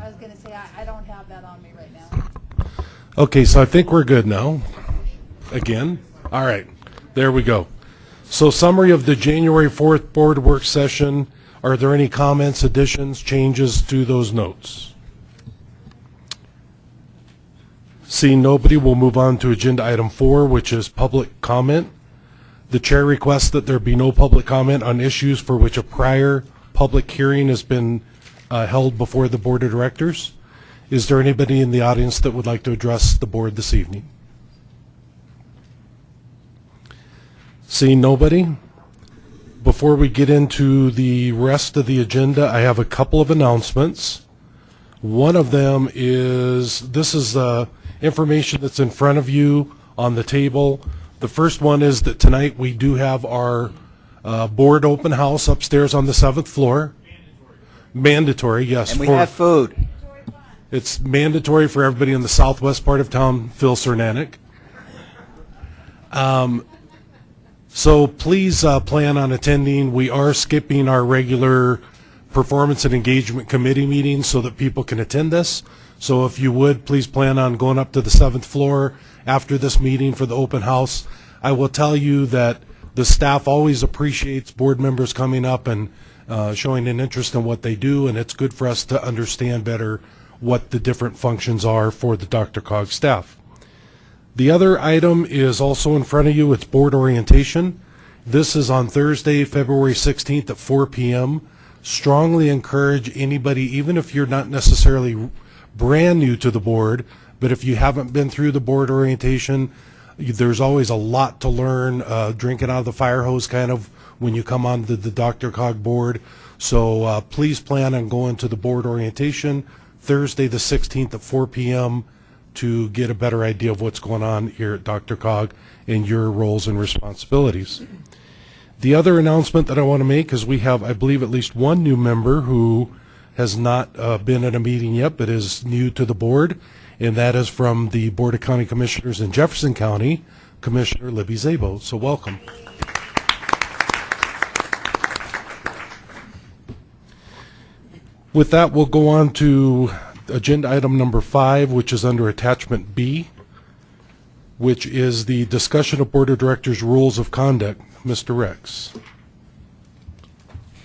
I was gonna say, I, I don't have that on me right now. Okay, so I think we're good now. Again? All right, there we go. So summary of the January 4th board work session. Are there any comments, additions, changes to those notes? Seeing nobody, we'll move on to agenda item four, which is public comment. The chair requests that there be no public comment on issues for which a prior public hearing has been uh, held before the board of directors. Is there anybody in the audience that would like to address the board this evening? Seeing nobody, before we get into the rest of the agenda, I have a couple of announcements. One of them is, this is uh, information that's in front of you on the table. The first one is that tonight we do have our uh, board open house upstairs on the seventh floor. Mandatory, yes. And we for- have food. it's mandatory for everybody in the southwest part of town, Phil Cernanec. Um, so please uh, plan on attending. We are skipping our regular performance and engagement committee meetings so that people can attend this. So if you would, please plan on going up to the seventh floor after this meeting for the open house. I will tell you that the staff always appreciates board members coming up and uh, showing an interest in what they do, and it's good for us to understand better what the different functions are for the DRCOG staff. The other item is also in front of you. It's board orientation. This is on Thursday, February 16th at 4 p.m. Strongly encourage anybody, even if you're not necessarily brand new to the board, but if you haven't been through the board orientation, there's always a lot to learn, uh, drinking out of the fire hose kind of when you come on the, the DRCOG board. So uh, please plan on going to the board orientation Thursday, the 16th at 4 p.m. to get a better idea of what's going on here at DRCOG and your roles and responsibilities. The other announcement that I want to make is we have, I believe, at least one new member who has not uh, been at a meeting yet, but is new to the board, and that is from the Board of County Commissioners in Jefferson County, Commissioner Libby Szabo. So welcome. With that, we'll go on to agenda item number five, which is under attachment B, which is the discussion of Board of Directors rules of conduct. Mr. Rex.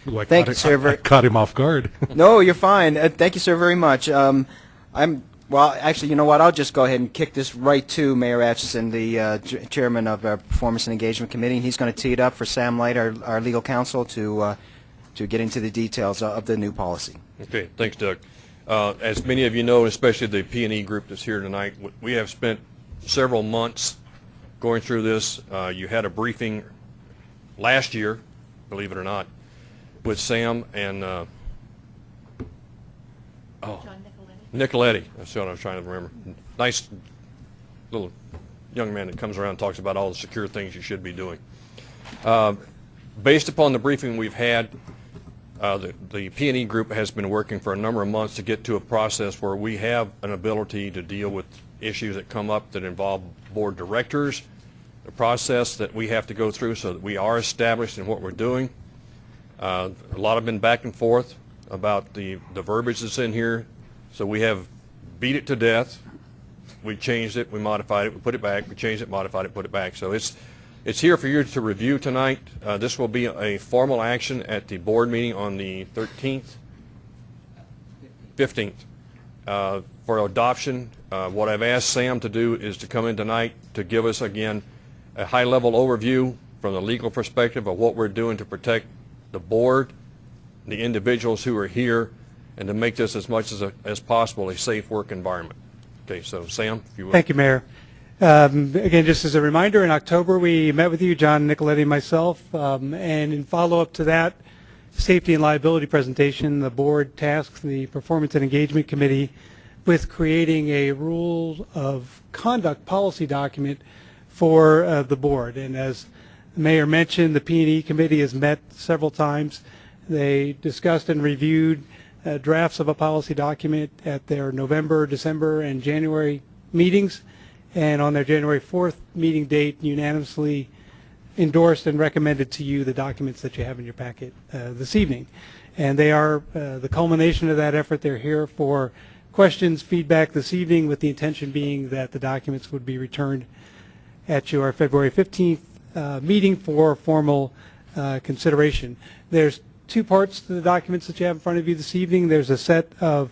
Ooh, I Thank you, it- sir. I caught him off guard. No, you're fine. Uh, thank you, sir, very much. Um, I'm well. Actually, you know what? I'll just go ahead and kick this right to Mayor Atchison, the uh, chairman of our Performance and Engagement Committee. And he's going to tee it up for Sam Light, our, our legal counsel, to uh, to get into the details of the new policy. Okay, thanks, Doug. Uh, As many of you know, especially the P and E group that's here tonight, we have spent several months going through this. Uh, You had a briefing last year, believe it or not, with Sam and, uh, oh, John Nicoletti? Nicoletti, that's what I was trying to remember. Nice little young man that comes around and talks about all the secure things you should be doing. Uh, Based upon the briefing we've had, uh, the the P and E group has been working for a number of months to get to a process where we have an ability to deal with issues that come up that involve board directors, the process that we have to go through so that we are established in what we're doing. Uh, A lot have been back and forth about the, the verbiage that's in here, so we have beat it to death. We changed it, we modified it, we put it back, we changed it, modified it, put it back. So it's, it's here for you to review tonight. Uh, This will be a formal action at the board meeting on the 13th, 15th, uh, for adoption. Uh, What I've asked Sam to do is to come in tonight to give us, again, a high-level overview from the legal perspective of what we're doing to protect the board, the individuals who are here, and to make this as much as, a- as possible a safe work environment. Okay, so Sam, if you will. Thank you, Mayor. Um, Again, just as a reminder, in October, we met with you, John Nicoletti and myself, um, and in follow-up to that safety and liability presentation, the board tasked the Performance and Engagement Committee with creating a rule of conduct policy document for uh, the board. And as the Mayor mentioned, the P and E Committee has met several times. They discussed and reviewed uh, drafts of a policy document at their November, December, and January meetings, and on their January 4th meeting date unanimously endorsed and recommended to you the documents that you have in your packet uh, this evening. And they are uh, the culmination of that effort. They're here for questions, feedback this evening, with the intention being that the documents would be returned at your February 15th uh, meeting for formal uh, consideration. There's two parts to the documents that you have in front of you this evening. There's a set of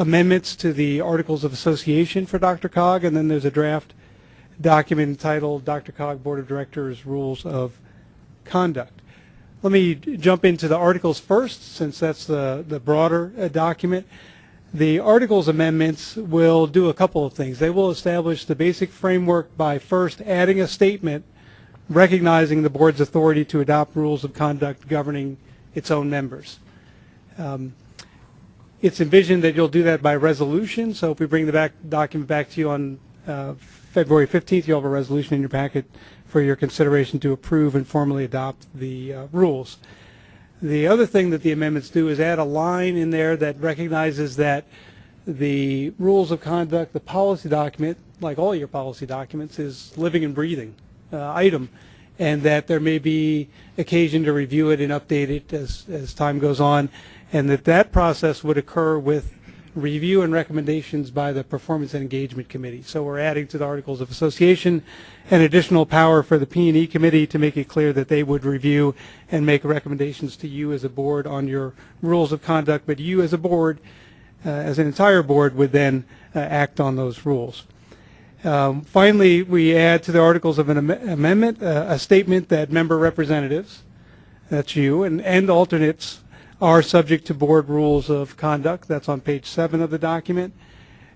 amendments to the Articles of Association for DRCOG, and then there's a draft document entitled DRCOG Board of Directors Rules of Conduct. Let me jump into the articles first, since that's the, the broader uh, document. The articles amendments will do a couple of things. They will establish the basic framework by first adding a statement recognizing the board's authority to adopt rules of conduct governing its own members. Um, It's envisioned that you'll do that by resolution, so if we bring the back, document back to you on uh, February 15th, you'll have a resolution in your packet for your consideration to approve and formally adopt the uh, rules. The other thing that the amendments do is add a line in there that recognizes that the rules of conduct, the policy document, like all your policy documents, is living and breathing uh, item, and that there may be occasion to review it and update it as, as time goes on, and that that process would occur with review and recommendations by the Performance and Engagement Committee. So we're adding to the Articles of Association an additional power for the P&E Committee to make it clear that they would review and make recommendations to you as a board on your rules of conduct, but you as a board, uh, as an entire board, would then uh, act on those rules. Um, Finally, we add to the Articles of an am- Amendment uh, a statement that member representatives, that's you, and, and alternates are subject to board rules of conduct. That's on page seven of the document.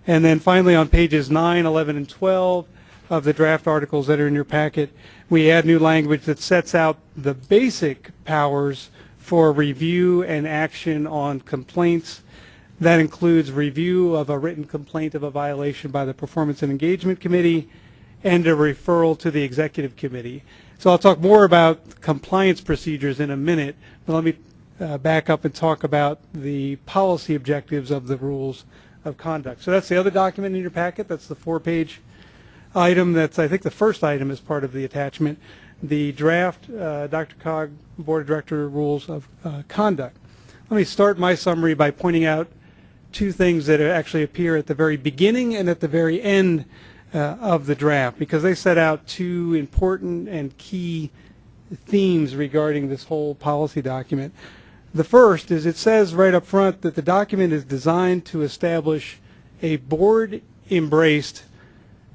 And then finally, on pages 9, 11, and 12 of the draft articles that are in your packet, we add new language that sets out the basic powers for review and action on complaints. That includes review of a written complaint of a violation by the Performance and Engagement Committee and a referral to the Executive Committee. So I'll talk more about compliance procedures in a minute, but let me uh, back up and talk about the policy objectives of the rules of conduct. So that's the other document in your packet. That's the four-page item. That's, I think, the first item as part of the attachment, the draft uh, DRCOG Board of Director Rules of uh, Conduct. Let me start my summary by pointing out two things that actually appear at the very beginning and at the very end uh, of the draft, because they set out two important and key themes regarding this whole policy document. The first is it says right up front that the document is designed to establish a board-embraced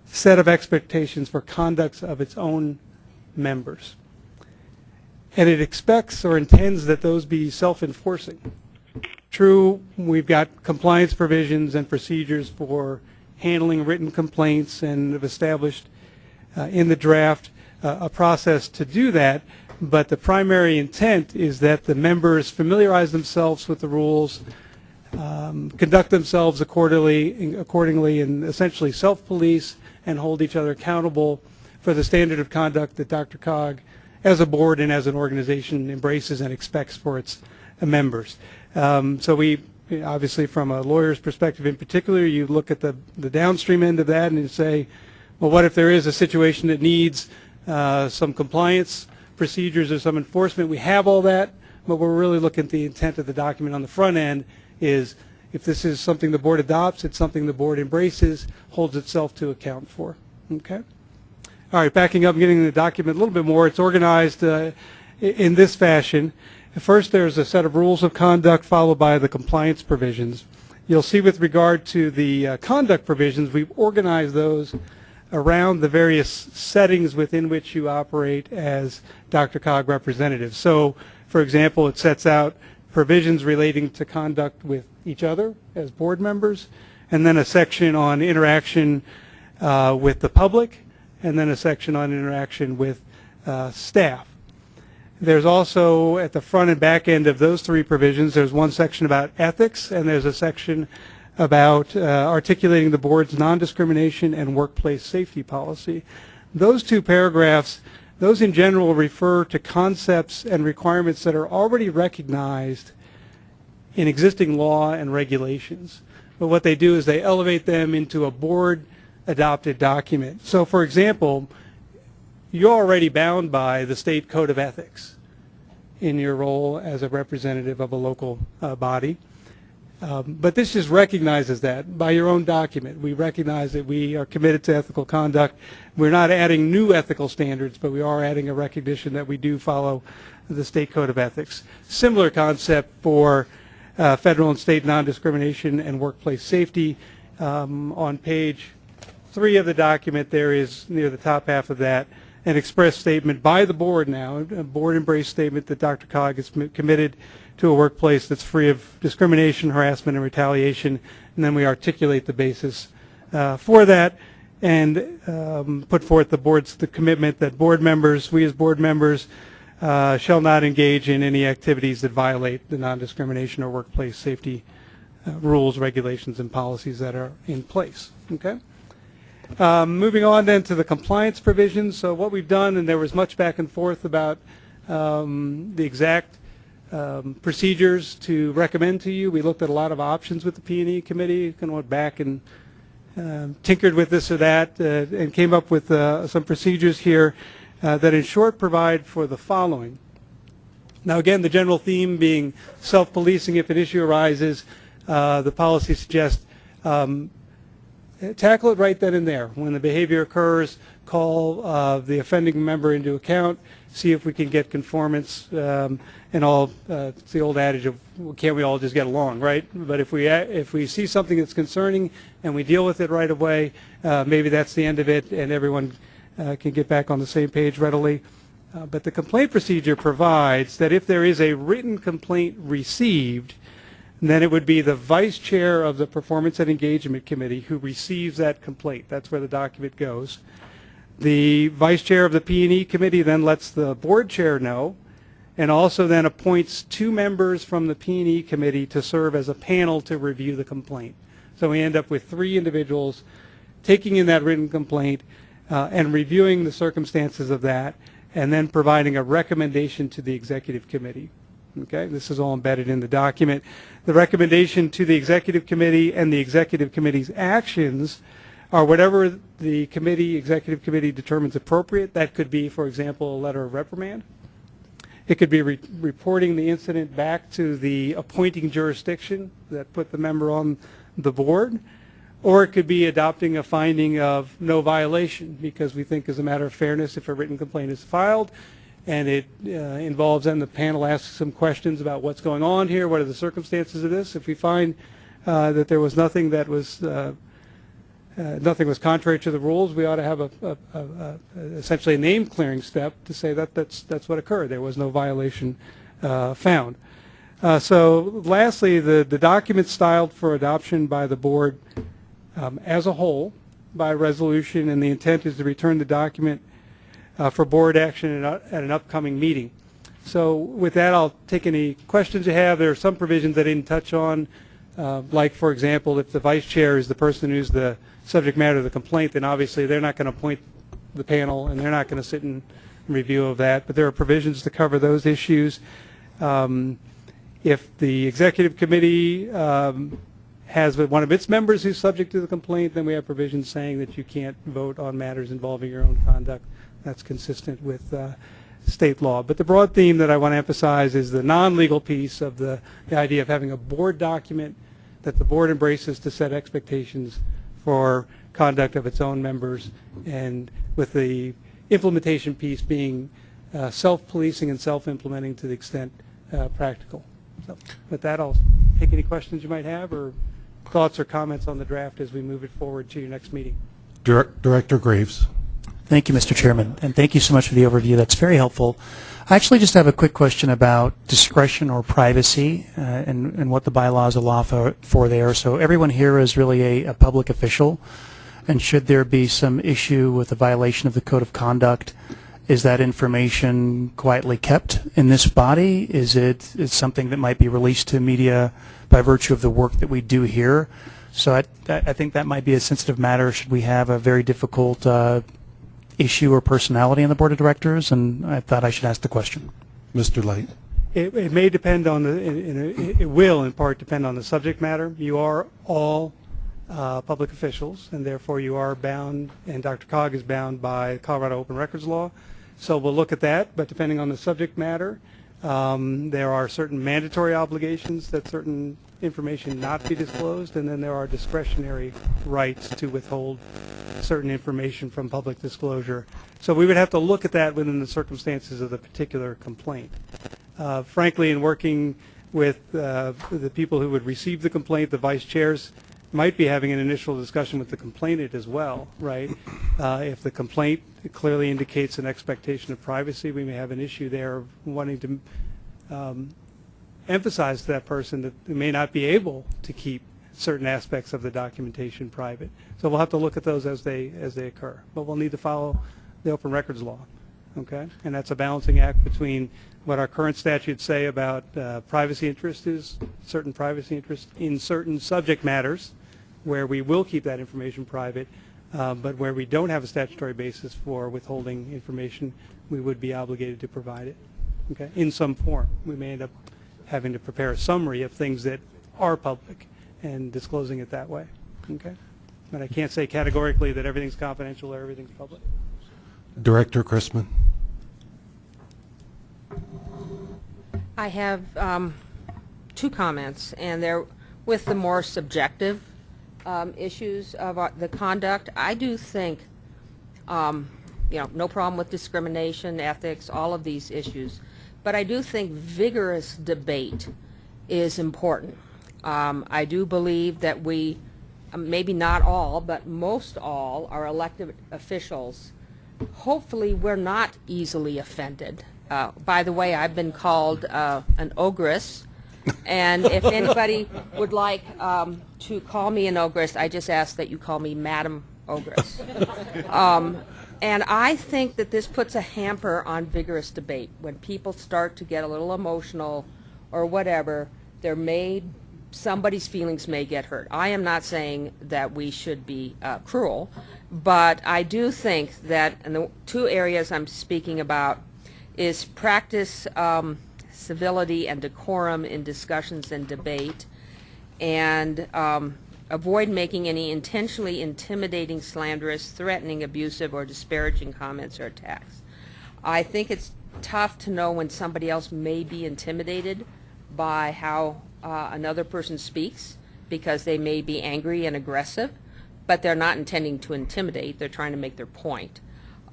set of expectations for conducts of its own members. And it expects or intends that those be self-enforcing. True, we've got compliance provisions and procedures for handling written complaints and have established uh, in the draft uh, a process to do that, but the primary intent is that the members familiarize themselves with the rules, um, conduct themselves accordingly, accordingly and essentially self-police and hold each other accountable for the standard of conduct that DRCOG, as a board and as an organization, embraces and expects for its members. Um, so we, obviously from a lawyer's perspective in particular, you look at the, the downstream end of that and you say, well, what if there is a situation that needs uh, some compliance procedures or some enforcement? We have all that, but we're really looking at the intent of the document on the front end is if this is something the board adopts, it's something the board embraces, holds itself to account for. Okay? All right, backing up getting the document a little bit more, it's organized uh, in this fashion. First, there's a set of rules of conduct followed by the compliance provisions. You'll see with regard to the uh, conduct provisions, we've organized those around the various settings within which you operate as DRCOG representative. So, for example, it sets out provisions relating to conduct with each other as board members, and then a section on interaction uh, with the public, and then a section on interaction with uh, staff. There's also, at the front and back end of those three provisions, there's one section about ethics, and there's a section about uh, articulating the board's non-discrimination and workplace safety policy. Those two paragraphs, those in general refer to concepts and requirements that are already recognized in existing law and regulations. But what they do is they elevate them into a board-adopted document. So, for example, you're already bound by the state code of ethics in your role as a representative of a local uh, body. Um, But this just recognizes that by your own document. We recognize that we are committed to ethical conduct. We're not adding new ethical standards, but we are adding a recognition that we do follow the state code of ethics. Similar concept for uh, federal and state non-discrimination and workplace safety. Um, On page three of the document, there is, near the top half of that, an express statement by the board now, a board embrace statement that DRCOG is committed to a workplace that's free of discrimination, harassment, and retaliation, and then we articulate the basis uh, for that and um, put forth the board's, the commitment that board members, we as board members, uh, shall not engage in any activities that violate the non-discrimination or workplace safety uh, rules, regulations, and policies that are in place. Okay? Um, Moving on then to the compliance provisions. So what we've done, and there was much back and forth about um, the exact um, procedures to recommend to you. We looked at a lot of options with the P and E committee, kind of went back and um, tinkered with this or that, uh, and came up with uh, some procedures here uh, that in short provide for the following. Now, again, the general theme being self-policing if an issue arises, uh, the policy suggests um, tackle it right then and there. When the behavior occurs, call uh, the offending member into account, see if we can get conformance, um, and all, uh, it's the old adage of, well, can't we all just get along, right? But if we, if we see something that's concerning and we deal with it right away, uh, maybe that's the end of it, and everyone uh, can get back on the same page readily. Uh, But the complaint procedure provides that if there is a written complaint received, then it would be the vice chair of the Performance and Engagement Committee who receives that complaint. That's where the document goes. The vice chair of the P and E Committee then lets the board chair know, and also then appoints two members from the P and E Committee to serve as a panel to review the complaint. So we end up with three individuals taking in that written complaint uh, and reviewing the circumstances of that, and then providing a recommendation to the executive committee. Okay, this is all embedded in the document. The recommendation to the executive committee and the executive committee's actions are whatever the committee, executive committee determines appropriate. That could be, for example, a letter of reprimand. It could be re- reporting the incident back to the appointing jurisdiction that put the member on the board, or it could be adopting a finding of no violation, because we think as a matter of fairness, if a written complaint is filed and it uh, involves, then the panel asks some questions about what's going on here, what are the circumstances of this. If we find uh, that there was nothing that was uh, nothing was contrary to the rules, we ought to have a, a, a, essentially a name clearing step to say that that's that's what occurred. There was no violation uh, found. Uh, so, lastly, the the document styled for adoption by the board um, as a whole by resolution, and the intent is to return the document uh, for board action at, at an upcoming meeting. So, with that, I'll take any questions you have. There are some provisions I didn't touch on. Uh, like, for example, if the vice chair is the person who's the subject matter of the complaint, then obviously they're not going to appoint the panel, and they're not going to sit in review of that. But there are provisions to cover those issues. Um, if the executive committee um, has one of its members who's subject to the complaint, then we have provisions saying that you can't vote on matters involving your own conduct. That's consistent with uh, state law. But the broad theme that I want to emphasize is the non-legal piece of the, the idea of having a board document that the board embraces to set expectations for conduct of its own members, and with the implementation piece being uh, self-policing and self-implementing to the extent uh, practical. So with that, I'll take any questions you might have or thoughts or comments on the draft as we move it forward to your next meeting. Dir- Director Graves. Thank you, Mr. Chairman, and thank you so much for the overview. That's very helpful. I actually just have a quick question about discretion or privacy uh, and, and what the bylaws allow for, for there. So everyone here is really a, a public official, and should there be some issue with a violation of the code of conduct, is that information quietly kept in this body? Is it is something that might be released to media by virtue of the work that we do here? So I, I think that might be a sensitive matter. Should we have a very difficult uh, issue or personality on the board of directors? And I thought I should ask the question. Mr. Light. It, it may depend on the, in- in- it will in part depend on the subject matter. You are all uh, public officials, and therefore you are bound, and DRCOG is bound by Colorado Open Records Law. So we'll look at that, but depending on the subject matter, um, there are certain mandatory obligations that certain information not be disclosed, and then there are discretionary rights to withhold certain information from public disclosure. So we would have to look at that within the circumstances of the particular complaint. Uh, Frankly, in working with uh, the people who would receive the complaint, the vice chairs might be having an initial discussion with the complainant as well, right? Uh, If the complaint clearly indicates an expectation of privacy, we may have an issue there of wanting to um, emphasize to that person that they may not be able to keep certain aspects of the documentation private. So we'll have to look at those as they, as they occur. But we'll need to follow the open records law, okay? And that's a balancing act between what our current statutes say about uh, privacy interest is, certain privacy interest in certain subject matters, where we will keep that information private, uh, but where we don't have a statutory basis for withholding information, we would be obligated to provide it, okay, in some form. We may end up having to prepare a summary of things that are public and disclosing it that way, okay? But I can't say categorically that everything's confidential or everything's public. Director Chrisman. I have um, two comments, and they're with the more subjective um, issues of our- the conduct. I do think, um, you know, no problem with discrimination, ethics, all of these issues, but I do think vigorous debate is important. Um, I do believe that we, um, maybe not all, but most all, our elected officials, hopefully we're not easily offended. Uh, by the way, I've been called uh, an ogress, and if anybody would like um, to call me an ogress, I just ask that you call me Madam Ogress. Um, and I think that this puts a hamper on vigorous debate. When people start to get a little emotional or whatever, there may, somebody's feelings may get hurt. I am not saying that we should be uh, cruel, but I do think that, and the two areas I'm speaking about is practice um, civility and decorum in discussions and debate, and um, avoid making any intentionally intimidating, slanderous, threatening, abusive, or disparaging comments or attacks. I think it's tough to know when somebody else may be intimidated by how uh, another person speaks because they may be angry and aggressive, but they're not intending to intimidate. They're trying to make their point.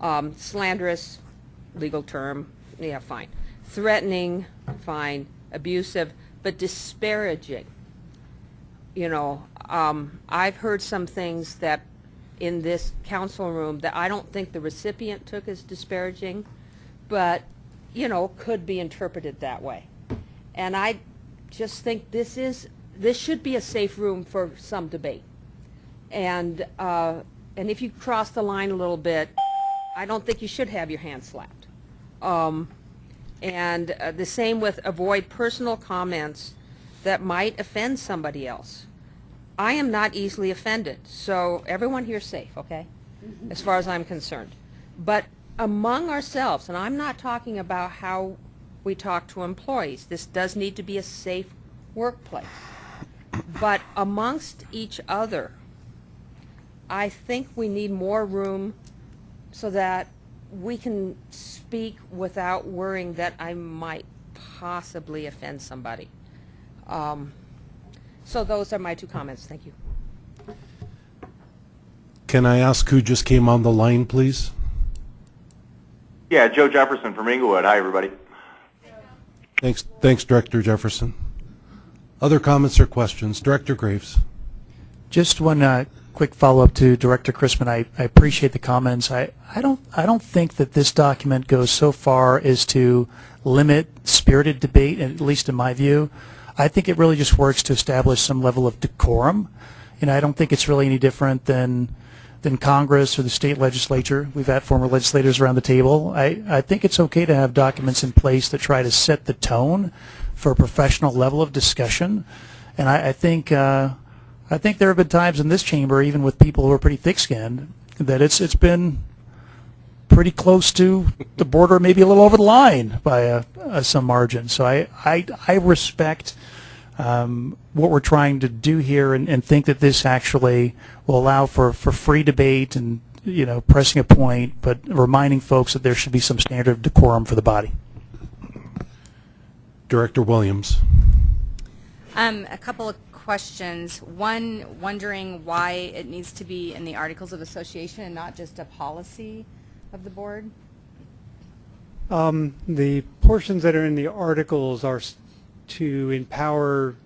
Um, slanderous, legal term, yeah, fine. Threatening, fine. Abusive, but disparaging. You know, um, I've heard some things that in this council room that I don't think the recipient took as disparaging, but, you know, could be interpreted that way. And I just think this is, this should be a safe room for some debate. And, uh, and if you cross the line a little bit, I don't think you should have your hand slapped. Um, and uh, the same with avoid personal comments that might offend somebody else. I am not easily offended, so everyone here's safe, okay? As far as I'm concerned. But among ourselves, and I'm not talking about how we talk to employees, this does need to be a safe workplace. But amongst each other, I think we need more room so that we can speak without worrying that I might possibly offend somebody. Um, so those are my two comments. Thank you. Can I ask who just came on the line, please? Yeah, Joe Jefferson from Englewood. Hi, everybody. Thanks, thanks, Director Jefferson. Other comments or questions? Director Graves. Just one uh, quick follow-up to Director Chrisman. I, I appreciate the comments. I, I don't I don't think that this document goes so far as to limit spirited debate, at least in my view. I think it really just works to establish some level of decorum. And I don't think it's really any different than than Congress or the state legislature. We've had former legislators around the table. I, I think it's okay to have documents in place that try to set the tone for a professional level of discussion. And I, I think uh, I think there have been times in this chamber, even with people who are pretty thick-skinned, that it's it's been pretty close to the border, maybe a little over the line by a, a some margin. So I I, I respect um, what we're trying to do here and, and think that this actually will allow for, for free debate and, you know, pressing a point, but reminding folks that there should be some standard of decorum for the body. Director Williams. Um, a couple of questions. One, wondering why it needs to be in the Articles of Association and not just a policy of the board? Um, The portions that are in the articles are s- to empower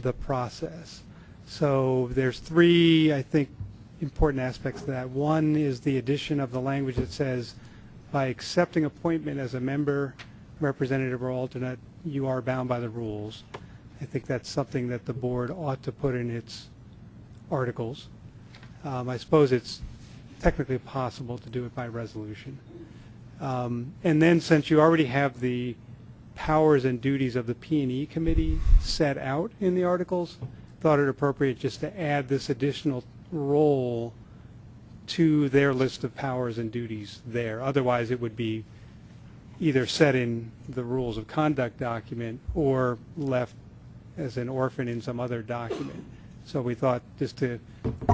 the process. So there's three, I think, important aspects to that. One is the addition of the language that says, by accepting appointment as a member, representative, or alternate, you are bound by the rules. I think that's something that the board ought to put in its articles. Um, I suppose it's technically possible to do it by resolution. Um, And then, since you already have the powers and duties of the P and E committee set out in the articles, thought it appropriate just to add this additional role to their list of powers and duties there. Otherwise, it would be either set in the rules of conduct document or left as an orphan in some other document. So we thought just to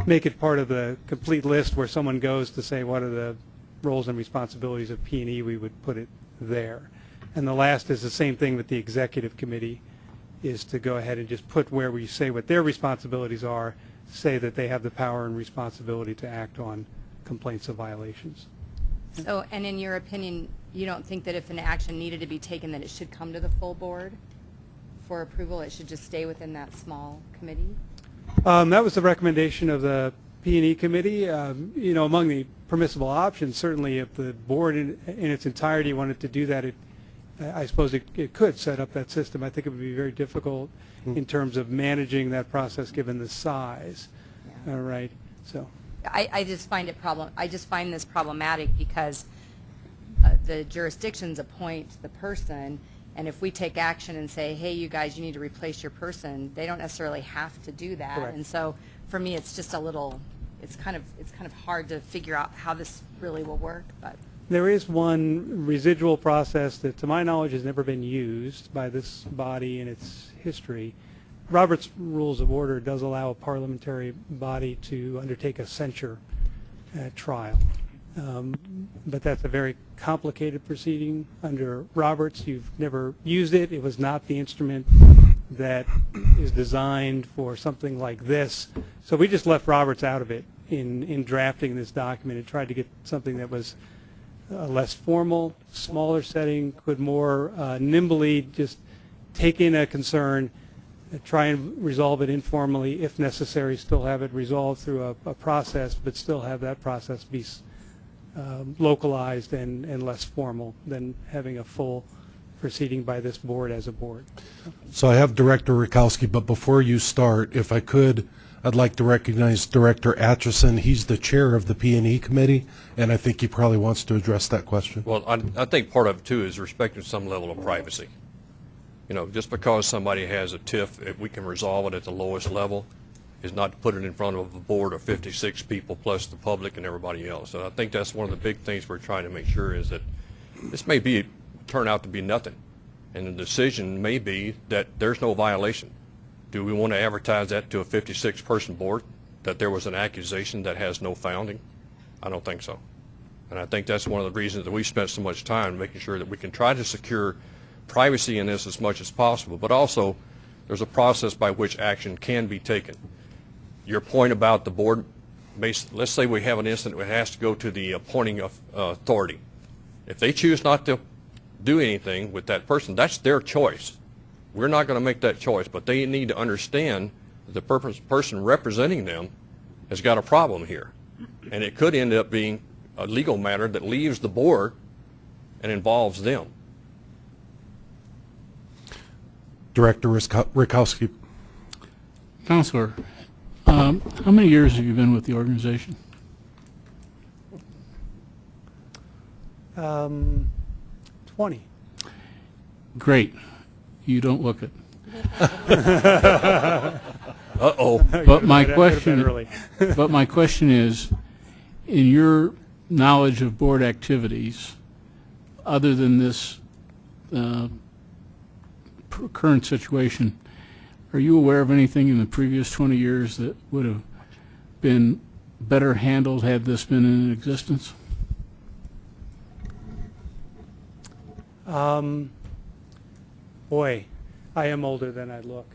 make it part of the complete list where someone goes to say what are the roles and responsibilities of P and E, we would put it there. And the last is the same thing with the executive committee, is to go ahead and just put where we say what their responsibilities are, say that they have the power and responsibility to act on complaints of violations. So, and in your opinion, you don't think that if an action needed to be taken, that it should come to the full board for approval? It should just stay within that small committee? Um, That was the recommendation of the P and E committee. Um, You know, among the permissible options, certainly if the board in in its entirety wanted to do that, it, I I suppose it it could set up that system. I think it would be very difficult in terms of managing that process, given the size. Yeah. All right, so. I, I just find it problem, I just find this problematic because uh, the jurisdictions appoint the person, and if we take action and say, hey, you guys, you need to replace your person, they don't necessarily have to do that. Correct. And so, for me, it's just a little, it's kind of, it's kind of hard to figure out how this really will work, but. There is one residual process that, to my knowledge, has never been used by this body in its history. Robert's Rules of Order does allow a parliamentary body to undertake a censure uh, trial. Um, But that's a very complicated proceeding under Roberts. You've never used it. It was not the instrument that is designed for something like this. So we just left Roberts out of it in, in drafting this document and tried to get something that was uh, less formal, smaller setting, could more uh, nimbly just take in a concern, uh, try and resolve it informally if necessary, still have it resolved through a, a process, but still have that process be um, localized and, and less formal than having a full proceeding by this board as a board. So I have Director Rakowski, but before you start, if I could, I'd like to recognize Director Atchison. He's the chair of the P and E committee, and I think he probably wants to address that question. Well, I, I think part of it too is respecting some level of privacy. You know, just because somebody has a TIF, if we can resolve it at the lowest level, is not to put it in front of a board of 56 people plus the public and everybody else. And I think that's one of the big things we're trying to make sure is that this may be, turn out to be nothing. And the decision may be that there's no violation. Do we want to advertise that to a 56-person board, that there was an accusation that has no founding? I don't think so. And I think that's one of the reasons that we spent so much time making sure that we can try to secure privacy in this as much as possible, but also there's a process by which action can be taken. Your point about the board, bas- let's say we have an incident that has to go to the appointing of uh, authority. If they choose not to do anything with that person, that's their choice. We're not going to make that choice, but they need to understand that the person representing them has got a problem here. And it could end up being a legal matter that leaves the board and involves them. Director Risko- Rakowski. Counselor, um, how many years have you been with the organization? Um, 20. Great. You don't look it. Uh-oh. But my That would've been question, but my question is, in your knowledge of board activities, other than this uh, current situation, Are you aware of anything in the previous 20 years that would have been better handled had this been in existence? Um, boy, I am older than I look.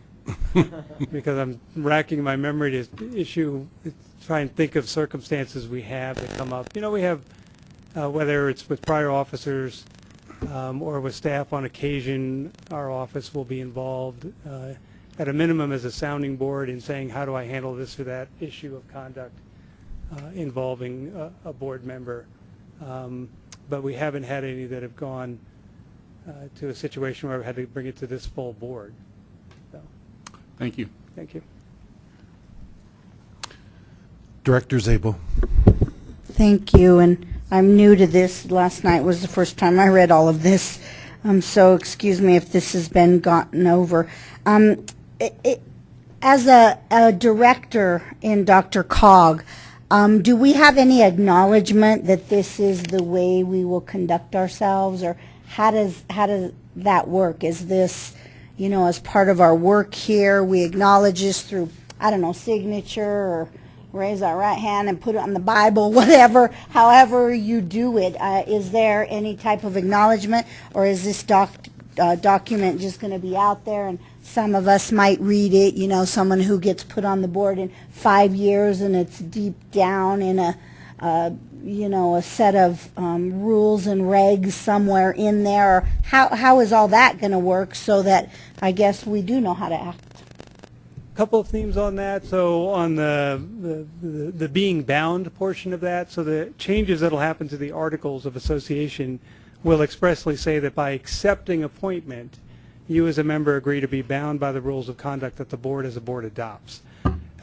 because I'm racking my memory to issue, try and think of circumstances we have that come up. You know, we have, uh, whether it's with prior officers um, or with staff on occasion, our office will be involved uh, at a minimum as a sounding board in saying, how do I handle this or that issue of conduct uh, involving a, a board member. Um, but we haven't had any that have gone to a situation where we had to bring it to this full board. So, Thank you. thank you. Director Szabo. Thank you, and I'm new to this. Last night was the first time I read all of this, um, so excuse me if this has been gotten over. Um, it, it, as a, a director in DRCOG, um, do we have any acknowledgement that this is the way we will conduct ourselves, or how does how does that work? Is this, you know, as part of our work here, we acknowledge this through I don't know signature or raise our right hand and put it on the Bible, whatever, however you do it. Uh, is there any type of acknowledgement, or is this doc, uh, document just going to be out there and some of us might read it, you know, someone who gets put on the board in five years and it's deep down in a, uh, you know, a set of um, rules and regs somewhere in there. How, how is all that going to work so that I guess we do know how to act? couple of themes on that. So on the, the, the, the being bound portion of that, so the changes that will happen to the Articles of Association will expressly say that by accepting appointment, you as a member agree to be bound by the rules of conduct that the board as a board adopts.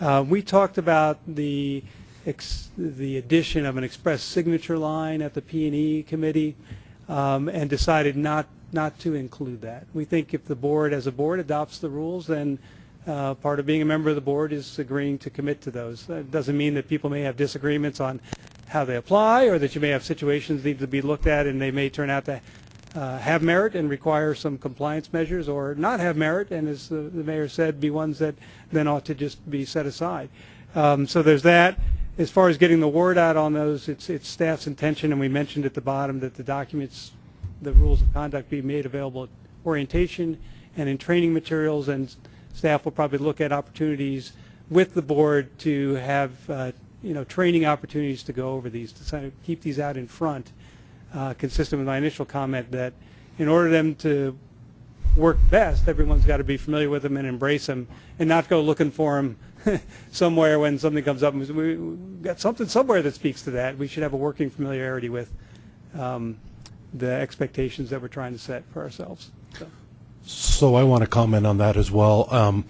Uh, we talked about the the addition of an express signature line at the P&E committee um, and decided not not to include that. We think if the board as a board adopts the rules, then uh, part of being a member of the board is agreeing to commit to those. That doesn't mean that people may have disagreements on how they apply or that you may have situations that need to be looked at and they may turn out to uh, have merit and require some compliance measures or not have merit and as the, the mayor said be ones that then ought to just be set aside. Um, so there's that. As far as getting the word out on those, it's, it's staff's intention and we mentioned at the bottom that the documents, the rules of conduct be made available at orientation and in training materials and staff will probably look at opportunities with the board to have uh, you know training opportunities to go over these to kind of keep these out in front uh, consistent with my initial comment that in order for them to work best everyone's got to be familiar with them and embrace them and not go looking for them somewhere when something comes up we we've got something somewhere that speaks to that we should have a working familiarity with um, the expectations that we're trying to set for ourselves so. So I want to comment on that as well. Um,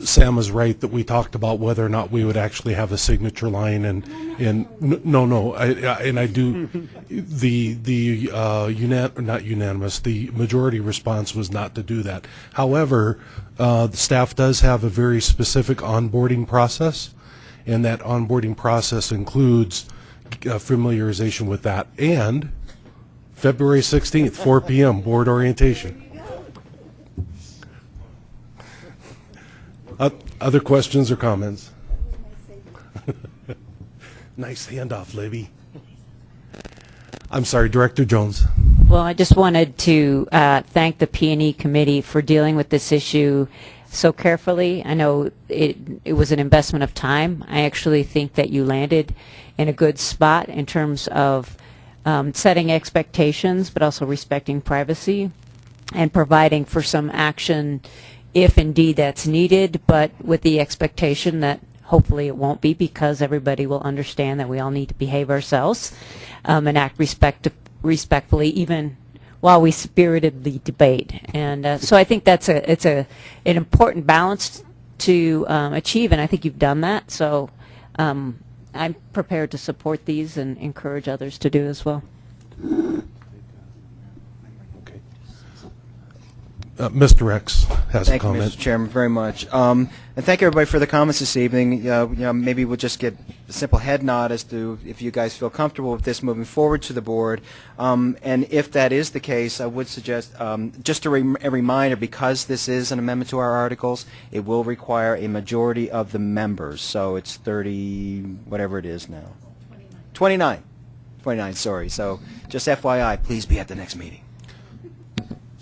Sam is right that we talked about whether or not we would actually have a signature line, and and no, no, I, I, and I do. the the uh, unan- not unanimous. The majority response was not to do that. However, uh, the staff does have a very specific onboarding process, and that onboarding process includes uh, familiarization with that and February 16th, 4 p.m. board orientation. Uh, Other questions or comments? Nice handoff, Libby. I'm sorry, Director Jones. Well, I just wanted to uh, thank the P&E committee for dealing with this issue so carefully. I know it, it was an investment of time. I actually think that you landed in a good spot in terms of um, setting expectations, but also respecting privacy and providing for some action if indeed that's needed, but with the expectation that hopefully it won't be because everybody will understand that we all need to behave ourselves um, and act respect respectfully even while we spiritedly debate. And uh, so I think that's a it's a an important balance to um, achieve, and I think you've done that. So um, I'm prepared to support these and encourage others to do as well. Uh, Mr. Rex has Thank a comment. you, Mr. Chairman, very much. Um, and thank you everybody for the comments this evening. Uh, you know, maybe we'll just get a simple head nod as to if you guys feel comfortable with this moving forward to the board. Um, and if that is the case, I would suggest, um, just a, a reminder, because this is an amendment to our articles, it will require a majority of the members. So it's 30, whatever it is now. 29. 29, sorry. So just FYI, please be at the next meeting.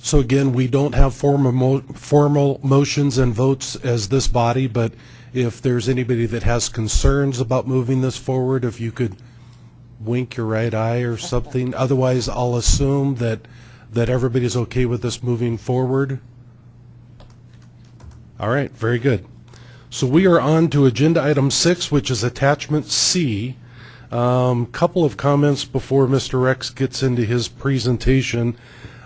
So again, we don't have formal, mo- formal motions and votes as this body, but if there's anybody that has concerns about moving this forward, if you could wink your right eye or something. Otherwise, I'll assume that, that everybody's okay with this moving forward. All right, very good. So we are on to agenda item six, which is attachment C. Um, couple of comments before Mr. Rex gets into his presentation.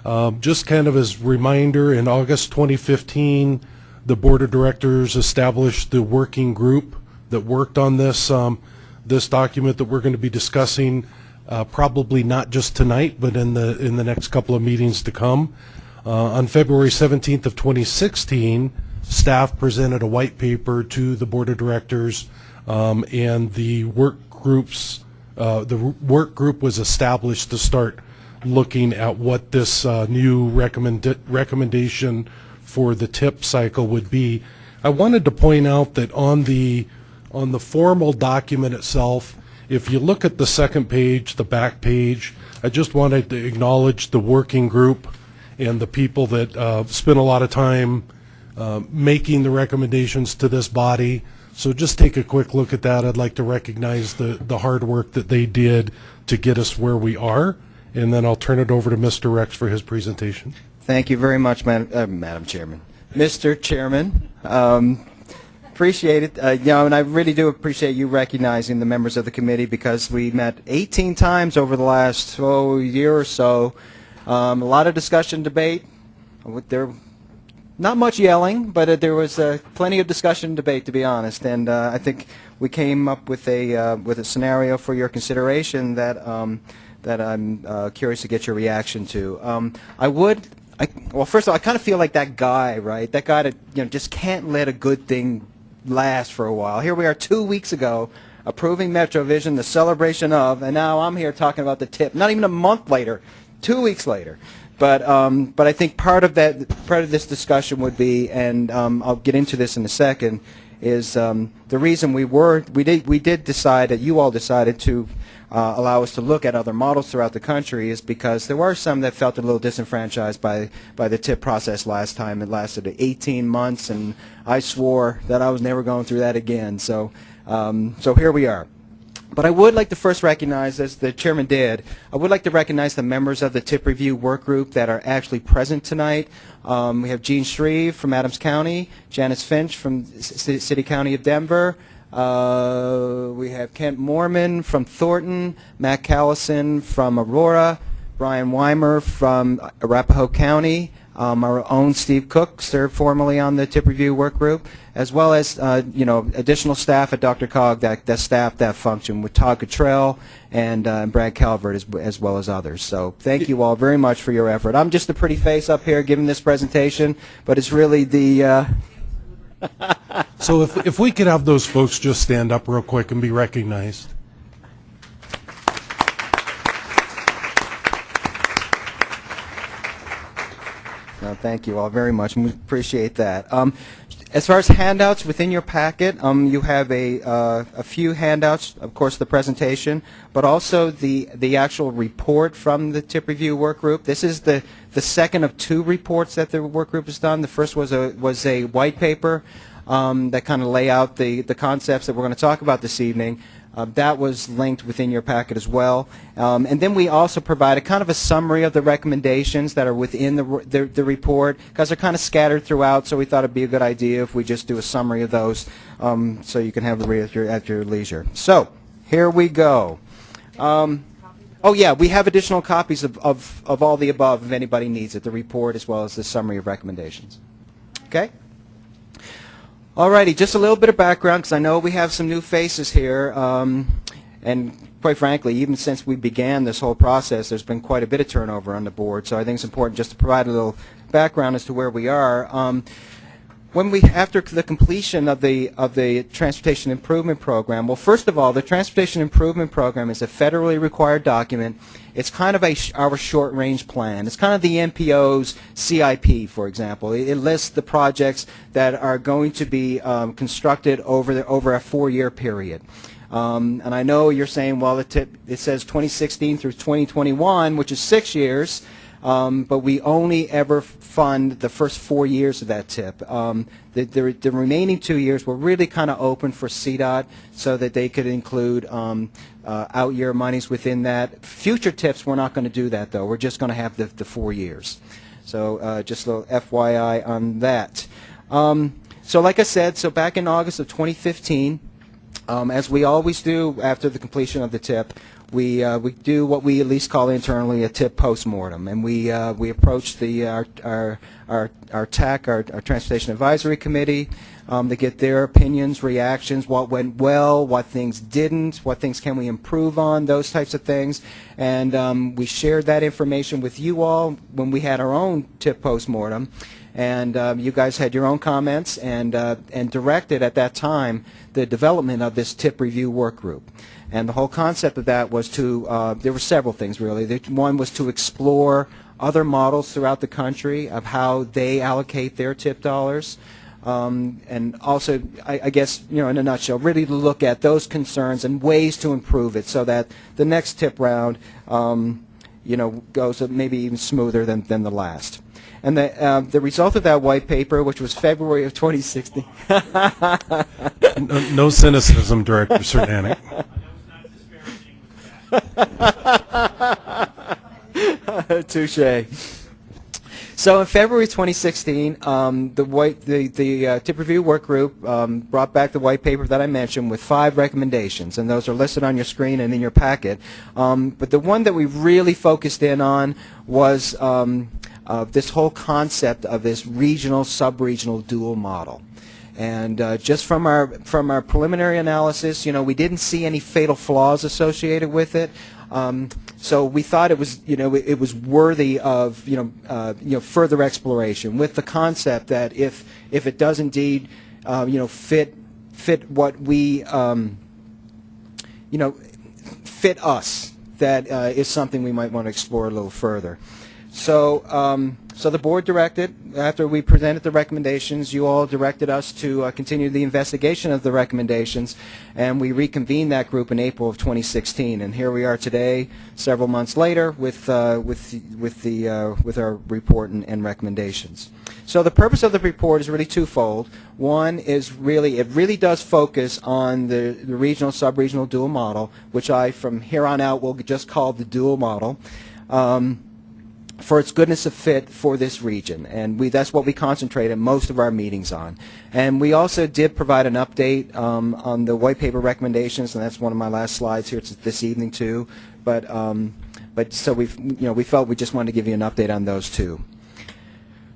Um, just kind of as reminder, in August 2015, the Board of Directors established the working group that worked on this, um, this document that we're going to be discussing, uh, probably not just tonight, but in the, in the next couple of meetings to come. Uh, on February 17th of 2016, staff presented a white paper to the Board of Directors, um, and the work groups, uh, the work group was established to start looking at what this uh, new recommend, recommendation for the tip cycle would be. I wanted to point out that on the, on the formal document itself, if you look at the second page, the back page, I just wanted to acknowledge the working group and the people that uh, spent a lot of time uh, making the recommendations to this body. So just take a quick look at that. I'd like to recognize the, the hard work that they did to get us where we are. And then I'll turn it over to Mr. Rex for his presentation. Thank you very much, Madam, uh, Madam Chairman. Mr. Chairman, um, appreciate it. Uh, you know, and I really do appreciate you recognizing the members of the committee because we met 18 times over the last oh, year or so. Um, a lot of discussion, debate. There, not much yelling, but uh, there was uh, plenty of discussion and debate, to be honest. And uh, I think we came up with a uh, with a scenario for your consideration that um, that I'm uh, curious to get your reaction to. Um, I would. I, well, first of all, I kind of feel like that guy, right? That guy that you know just can't let a good thing last for a while. Here we are, two weeks ago, approving MetroVision, the celebration of, and now I'm here talking about the tip. Not even a month later, two weeks later. But um, but I think part of that part of this discussion would be, and um, I'll get into this in a second, is um, the reason we were we did we did decide that you all decided to uh, allow us to look at other models throughout the country is because there were some that felt a little disenfranchised by by the tip process last time. It lasted 18 months, and I swore that I was never going through that again. So um, so here we are. But I would like to first recognize, as the chairman did, I would like to recognize the members of the tip review work group that are actually present tonight. Um, we have Gene Shreve from Adams County, Janice Finch from C- City County of Denver. Uh, we have Kent Moorman from Thornton, Matt Callison from Aurora, Brian Weimer from Arapahoe County, um, our own Steve Cook served formerly on the tip review work group, as well as uh, you know additional staff at DRCOG that, that staff that function with Todd Cottrell and uh, Brad Calvert as, as well as others. So thank you all very much for your effort. I'm just a pretty face up here giving this presentation, but it's really the uh, So if, if we could have those folks just stand up real quick and be recognized. No, thank you all very much. We appreciate that. Um, as far as handouts within your packet, um, you have a, uh, a few handouts, of course, the presentation, but also the, the actual report from the tip review work group. This is the, the second of two reports that the work group has done. The first was a, was a white paper um, that kind of lay out the, the concepts that we're going to talk about this evening. Uh, that was linked within your packet as well. Um, and then we also provide a kind of a summary of the recommendations that are within the, the, the report because they're kind of scattered throughout, so we thought it'd be a good idea if we just do a summary of those um, so you can have the read at your, at your leisure. So, here we go. Um, oh yeah, we have additional copies of, of, of all the above if anybody needs it, the report as well as the summary of recommendations. Okay? Alrighty, just a little bit of background because I know we have some new faces here, um, and quite frankly, even since we began this whole process, there's been quite a bit of turnover on the board. So I think it's important just to provide a little background as to where we are. Um, when we, after the completion of the, of the Transportation Improvement Program, well, first of all, the Transportation Improvement Program is a federally required document. It's kind of a, our short-range plan. It's kind of the MPO's CIP, for example. It, it lists the projects that are going to be um, constructed over, the, over a four-year period. Um, and I know you're saying, well, it says 2016 through 2021, which is six years. Um, but we only ever fund the first four years of that tip. Um, the, the, the remaining two years were really kind of open for CDOT so that they could include um, uh, out-year monies within that. Future tips, we're not going to do that, though. We're just going to have the, the four years. So uh, just a little FYI on that. Um, so like I said, so back in August of 2015, um, as we always do after the completion of the tip, we uh, we do what we at least call internally a tip postmortem, and we uh, we approach the our our our, our TAC, our, our Transportation Advisory Committee, um, to get their opinions, reactions, what went well, what things didn't, what things can we improve on, those types of things, and um, we shared that information with you all when we had our own tip postmortem. And um, you guys had your own comments and uh, and directed at that time the development of this tip review work group. And the whole concept of that was to uh, there were several things really. The, one was to explore other models throughout the country of how they allocate their tip dollars. Um, and also, I, I guess, you know, in a nutshell, really to look at those concerns and ways to improve it so that the next tip round, um, you know, goes maybe even smoother than, than the last. And the, uh, the result of that white paper, which was February of 2016. No, no cynicism, Director Cernanec. Touche. So in February 2016, um, the white the the uh, tip review work group um, brought back the white paper that I mentioned with five recommendations, and those are listed on your screen and in your packet. Um, but the one that we really focused in on was um, uh, this whole concept of this regional sub-regional dual model. And uh, just from our from our preliminary analysis, you know, we didn't see any fatal flaws associated with it. Um, so we thought it was, you know, it, was worthy of, you know, uh, you know, further exploration with the concept that if if it does indeed, uh, you know, fit fit what we, um, you know, fit us, that uh, is something we might want to explore a little further. So, um, so the board directed, after we presented the recommendations, you all directed us to uh, continue the investigation of the recommendations, and we reconvened that group in April of 2016. And here we are today, several months later, with uh, with with the uh, with our report and, and recommendations. So the purpose of the report is really twofold. One is really, it really does focus on the, the regional, sub-regional dual model, which I, from here on out, will just call the dual model. Um, for its goodness of fit for this region. And we, that's what we concentrated most of our meetings on. And we also did provide an update um, on the white paper recommendations, and that's one of my last slides here this evening too. But, um, but so we you know, we felt we just wanted to give you an update on those too.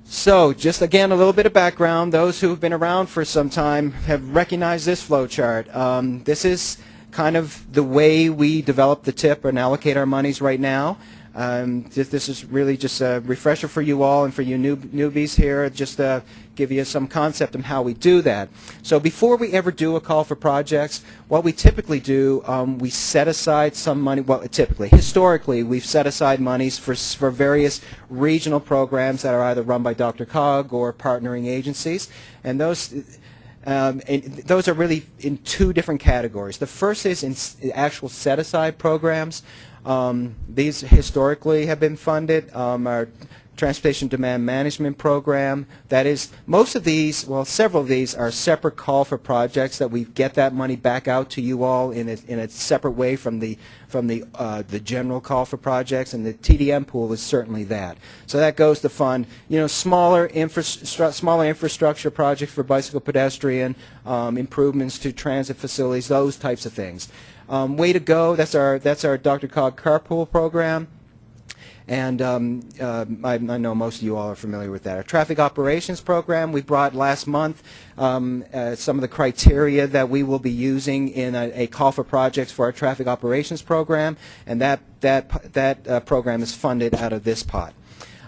So just again, a little bit of background. Those who have been around for some time have recognized this flow chart. Um, this is kind of the way we develop the tip and allocate our monies right now. Um, this, this, is really just a refresher for you all and for you new, newbies here, just to give you some concept of how we do that. So before we ever do a call for projects, what we typically do, um, we set aside some money, well, typically, historically, we've set aside monies for, for various regional programs that are either run by DRCOG or partnering agencies. And those, um, and those are really in two different categories. The first is in actual set-aside programs. Um, these historically have been funded. Um, our Transportation Demand Management Program, that is, most of these, well, several of these are separate call for projects that we get that money back out to you all in a, in a separate way from the from the uh, the general call for projects, and the TDM pool is certainly that. So that goes to fund, you know, smaller infra smaller infrastructure projects for bicycle pedestrian, um, improvements to transit facilities, those types of things. Um, way to go. That's our that's our DRCOG carpool program. And um, uh, I, I, know most of you all are familiar with that. Our traffic operations program, we brought last month um, uh, some of the criteria that we will be using in a, a, call for projects for our traffic operations program, and that, that, that uh, program is funded out of this pot.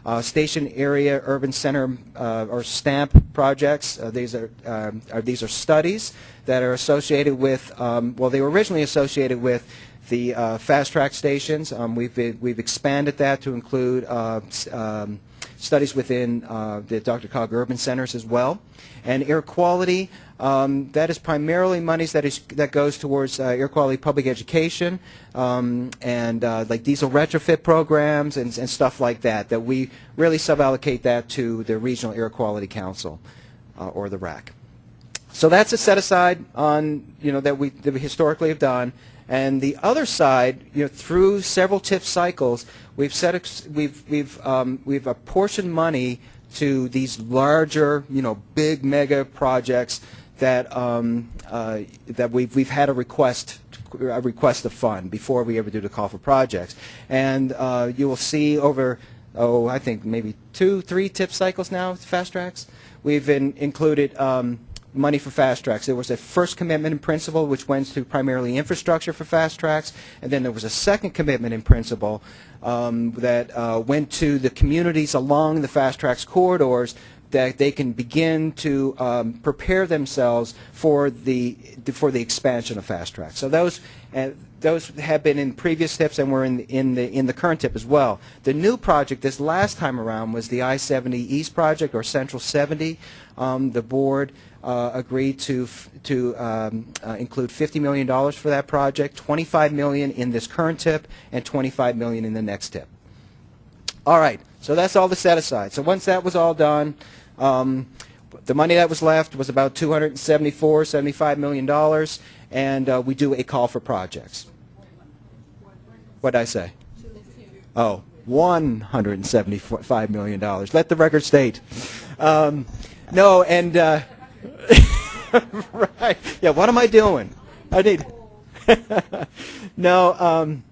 uh, station area urban center uh, or STAMP projects. Uh, these are, um, are these are studies that are associated with. Um, well, they were originally associated with the uh, fast track stations. Um, we've we've expanded that to include uh, um, studies within uh, the DRCOG urban centers as well. And air quality, um, that is primarily monies that is that goes towards uh, air quality public education um, and uh, like diesel retrofit programs and, and stuff like that. That we really suballocate that to the Regional Air Quality Council uh, or the RAC. So that's a set aside on, you know, that we, that we historically have done. And the other side, you know, through several TIP cycles, we've set, we've, we've, um, we've apportioned money to these larger, you know, big mega projects that, um, uh, that we've, we've had a request, a request to fund before we ever do the call for projects. And uh, you will see over, oh, I think maybe two, three TIP cycles now, FasTracks. We've in, included um, money for FasTracks. There was a first commitment in principle, which went to primarily infrastructure for FasTracks, and then there was a second commitment in principle um, that uh, went to the communities along the FasTracks corridors that they can begin to um, prepare themselves for the for the expansion of FasTracks. So those uh, those have been in previous tips and were in in the in the current tip as well. The new project this last time around was the I-70 East project or Central 70. Um, the board agreed to to um, uh, include 50 million dollars for that project, 25 million in this current tip, and 25 million in the next tip. All right, so that's all the set aside. So once that was all done, um, the money that was left was about 274, 75 million dollars, and uh, we do a call for projects. What did I say? Oh, 175 million dollars. Let the record state. Um, no, and uh, right, yeah. What am I doing? I need. no. Um,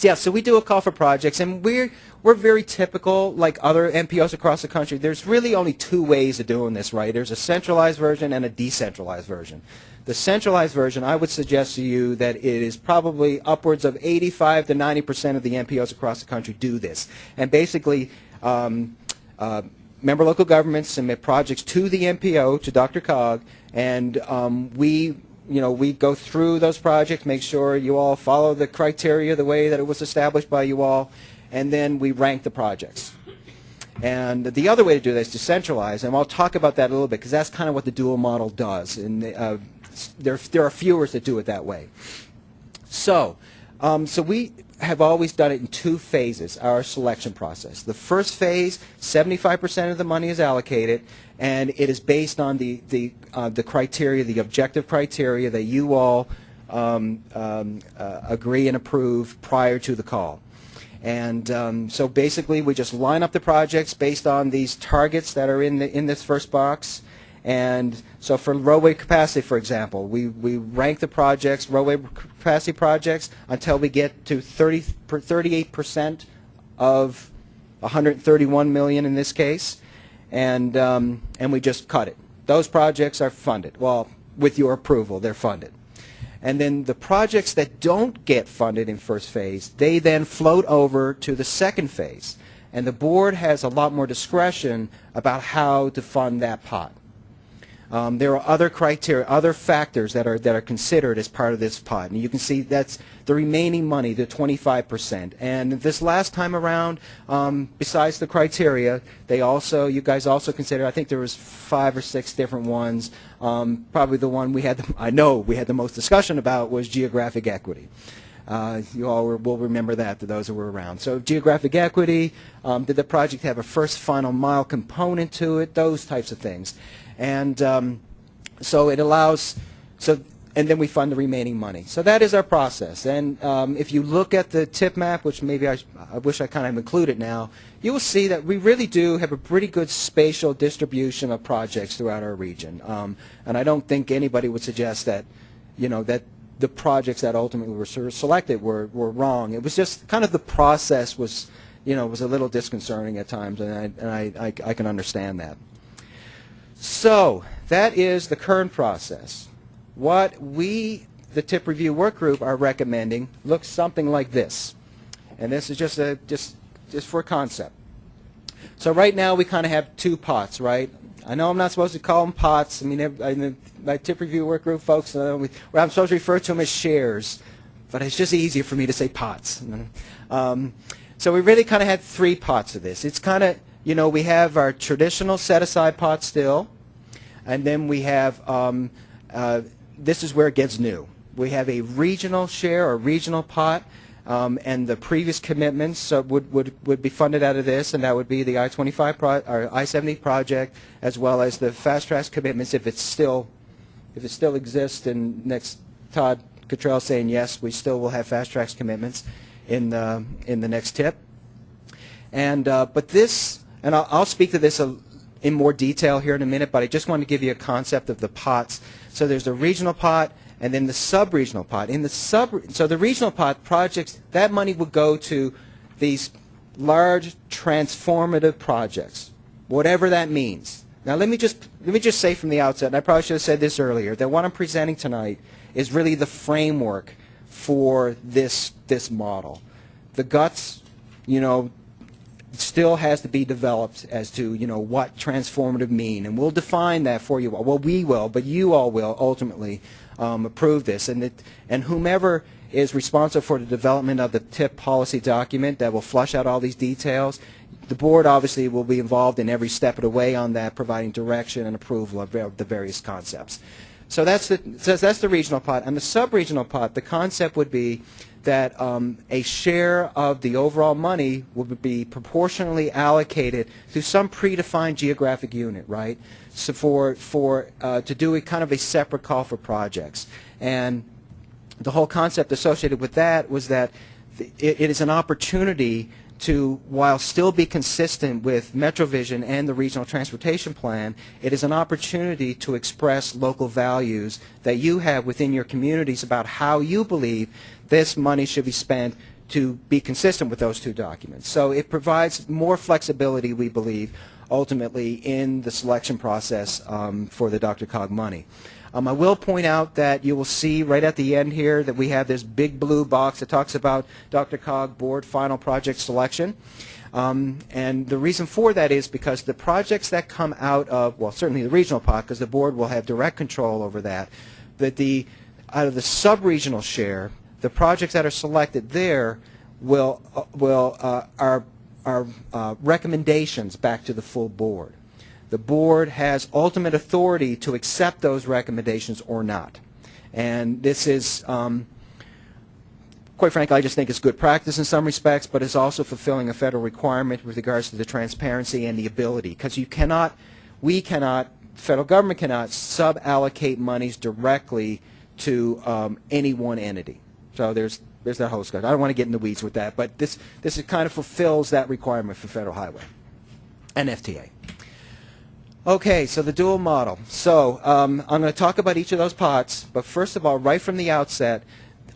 yeah, so we do a call for projects, and we're we're very typical, like other MPOs across the country. There's really only two ways of doing this, right? There's a centralized version and a decentralized version. The centralized version, I would suggest to you that it is probably upwards of 85 to 90 percent of the MPOs across the country do this, and basically. Um, uh, member local governments submit projects to the MPO, to DRCOG, and um, we you know, we go through those projects, make sure you all follow the criteria the way that it was established by you all, and then we rank the projects. And the other way to do that is to centralize, and I'll talk about that a little bit because that's kind of what the dual model does. And uh, there, there are fewer that do it that way. So, um, so we have always done it in two phases, our selection process. The first phase, 75% of the money is allocated, and it is based on the, the, uh, the criteria, the objective criteria that you all um, um, uh, agree and approve prior to the call. And um, so basically, we just line up the projects based on these targets that are in, the, in this first box. And so for roadway capacity, for example, we, we rank the projects, roadway capacity projects, until we get to 30, 38% of 131 million in this case, and, um, and we just cut it. Those projects are funded. Well, with your approval, they're funded. And then the projects that don't get funded in first phase, they then float over to the second phase. And the board has a lot more discretion about how to fund that pot. Um, there are other criteria, other factors that are that are considered as part of this pot, and you can see that's the remaining money, the 25%. And this last time around, um, besides the criteria, they also, you guys also considered. I think there was five or six different ones. Um, probably the one we had, the, I know we had the most discussion about was geographic equity. Uh, you all will remember that, to those who were around. So geographic equity, um, did the project have a first final mile component to it, those types of things. And um, so it allows, so, and then we fund the remaining money. So that is our process. And um, if you look at the tip map, which maybe I, I wish I kind of included now, you will see that we really do have a pretty good spatial distribution of projects throughout our region. Um, and I don't think anybody would suggest that, you know, that the projects that ultimately were selected were, were wrong. It was just kind of the process was, you know, was a little disconcerting at times, and I, and I, I, I can understand that. So that is the current process. What we, the TIP Review Work Group, are recommending looks something like this. And this is just, a, just, just for concept. So right now, we kind of have two pots, right? I know I'm not supposed to call them pots. I mean, I- my tip review work group folks, uh, we, well, I'm supposed to refer to them as shares, but it's just easier for me to say pots. Um, so we really kind of had three pots of this. It's kind of, you know, we have our traditional set-aside pot still, and then we have, um, uh, this is where it gets new. We have a regional share or regional pot, um, and the previous commitments uh, would, would, would be funded out of this, and that would be the I-25 pro, or I-70 project, as well as the fast track commitments if it's still, if it still exists. And next, Todd Cottrell saying yes, we still will have FasTracks commitments in the in the next tip. And uh, but this, and I'll, I'll speak to this a, in more detail here in a minute. But I just want to give you a concept of the pots. So there's the regional pot, and then the sub-regional pot. In the sub, so the regional pot projects, that money would go to these large transformative projects, whatever that means. Now let me just let me just say from the outset, and I probably should have said this earlier, that what I'm presenting tonight is really the framework for this this model. The guts, you know, still has to be developed as to you know what transformative mean, and we'll define that for you all. Well, we will, but you all will ultimately um, approve this, and it, and whomever is responsible for the development of the TIP policy document that will flush out all these details. The board obviously will be involved in every step of the way on that, providing direction and approval of the various concepts. So that's the so that's the regional pot, and the sub-regional pot. The concept would be that um, a share of the overall money would be proportionally allocated to some predefined geographic unit, right? So for for uh, to do a kind of a separate call for projects, and the whole concept associated with that was that th- it, it is an opportunity to, while still be consistent with MetroVision and the Regional Transportation Plan, it is an opportunity to express local values that you have within your communities about how you believe this money should be spent to be consistent with those two documents. So it provides more flexibility, we believe, ultimately in the selection process um, for the DRCOG money. Um, I will point out that you will see right at the end here that we have this big blue box that talks about DRCOG board final project selection. Um, and the reason for that is because the projects that come out of, well, certainly the regional pot, because the board will have direct control over that, that the, out of the sub-regional share, the projects that are selected there will, uh, will, uh, are, are uh, recommendations back to the full board. The board has ultimate authority to accept those recommendations or not. And this is, um, quite frankly, I just think it's good practice in some respects, but it's also fulfilling a federal requirement with regards to the transparency and the ability. Because you cannot, we cannot, federal government cannot sub-allocate monies directly to um, any one entity. So there's there's that whole discussion. I don't want to get in the weeds with that, but this this is kind of fulfills that requirement for federal highway and FTA. Okay, so the dual model. So um, I'm going to talk about each of those pots, but first of all, right from the outset,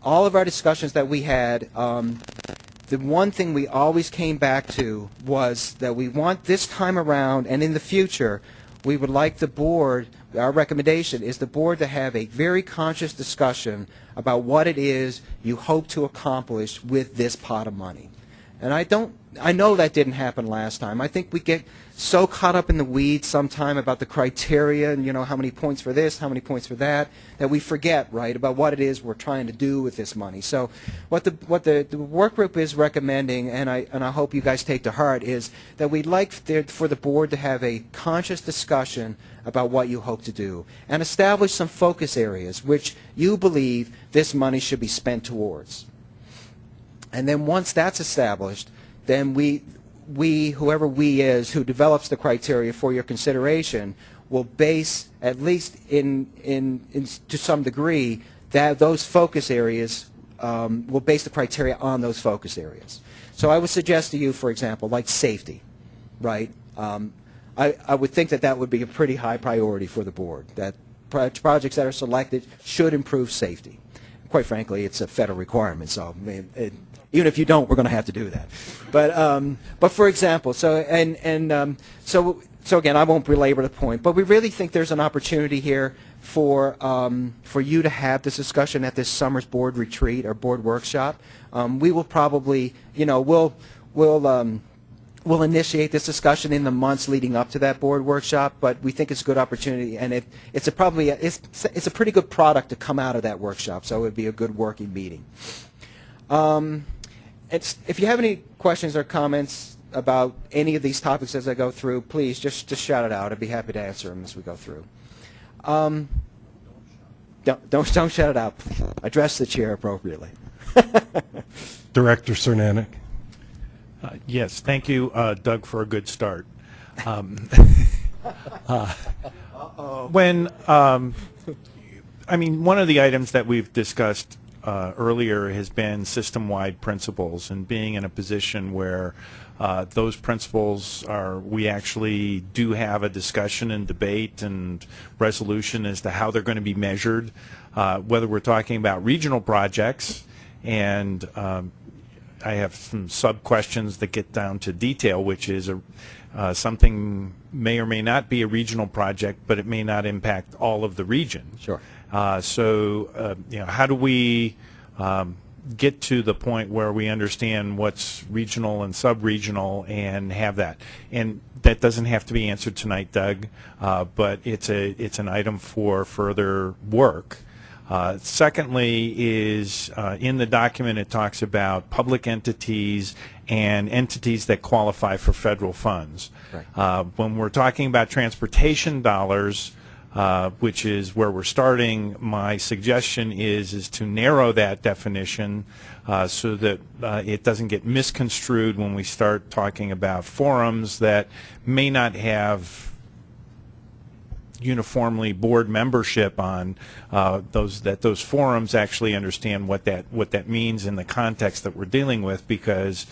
all of our discussions that we had, um, the one thing we always came back to was that we want this time around and in the future, we would like the board, our recommendation is the board to have a very conscious discussion about what it is you hope to accomplish with this pot of money. And I don't, I know that didn't happen last time. I think we get so caught up in the weeds sometime about the criteria and, you know, how many points for this, how many points for that, that we forget, right, about what it is we're trying to do with this money. So what the, what the, the work group is recommending, and I, and I hope you guys take to heart, is that we'd like for the board to have a conscious discussion about what you hope to do and establish some focus areas which you believe this money should be spent towards. And then once that's established, then we, we, whoever we is, who develops the criteria for your consideration, will base, at least in, in, in to some degree, that those focus areas um, will base the criteria on those focus areas. So I would suggest to you, for example, like safety, right? Um, I, I would think that that would be a pretty high priority for the board, that pro- projects that are selected should improve safety. Quite frankly, it's a federal requirement, so it, even if you don't, we're going to have to do that. But, um, but for example, so, and, and um, so, so again, I won't belabor the point, but we really think there's an opportunity here for, um, for you to have this discussion at this summer's board retreat or board workshop. Um, we will probably, you know, we'll, we'll, um, we'll initiate this discussion in the months leading up to that board workshop, but we think it's a good opportunity, and it, it's a probably, a- it's, it's a pretty good product to come out of that workshop, so it would be a good working meeting. Um, if you have any questions or comments about any of these topics as I go through, please just, just shout it out. I'd be happy to answer them as we go through. Um, don't, don't, don't shout it out. Address the chair appropriately. Director Cernanec. Uh, Yes, thank you, uh, Doug, for a good start. Um, uh, When, um, I mean, one of the items that we've discussed uh, earlier has been system-wide principles and being in a position where uh, those principles are, we actually do have a discussion and debate and resolution as to how they're going to be measured, uh, whether we're talking about regional projects and um, I have some sub-questions that get down to detail, which is a, uh, something may or may not be a regional project, but it may not impact all of the region. Sure. Uh, so, uh, you know, how do we um, get to the point where we understand what's regional and sub-regional and have that? And that doesn't have to be answered tonight, Doug, uh, but it's a it's an item for further work. Uh, Secondly is, uh, in the document, it talks about public entities and entities that qualify for federal funds. Right. Uh, When we're talking about transportation dollars, uh, which is where we're starting, my suggestion is, is to narrow that definition uh, so that uh, it doesn't get misconstrued when we start talking about forums that may not have uniformly board membership on uh, those that those forums actually understand what that what that means in the context that we're dealing with because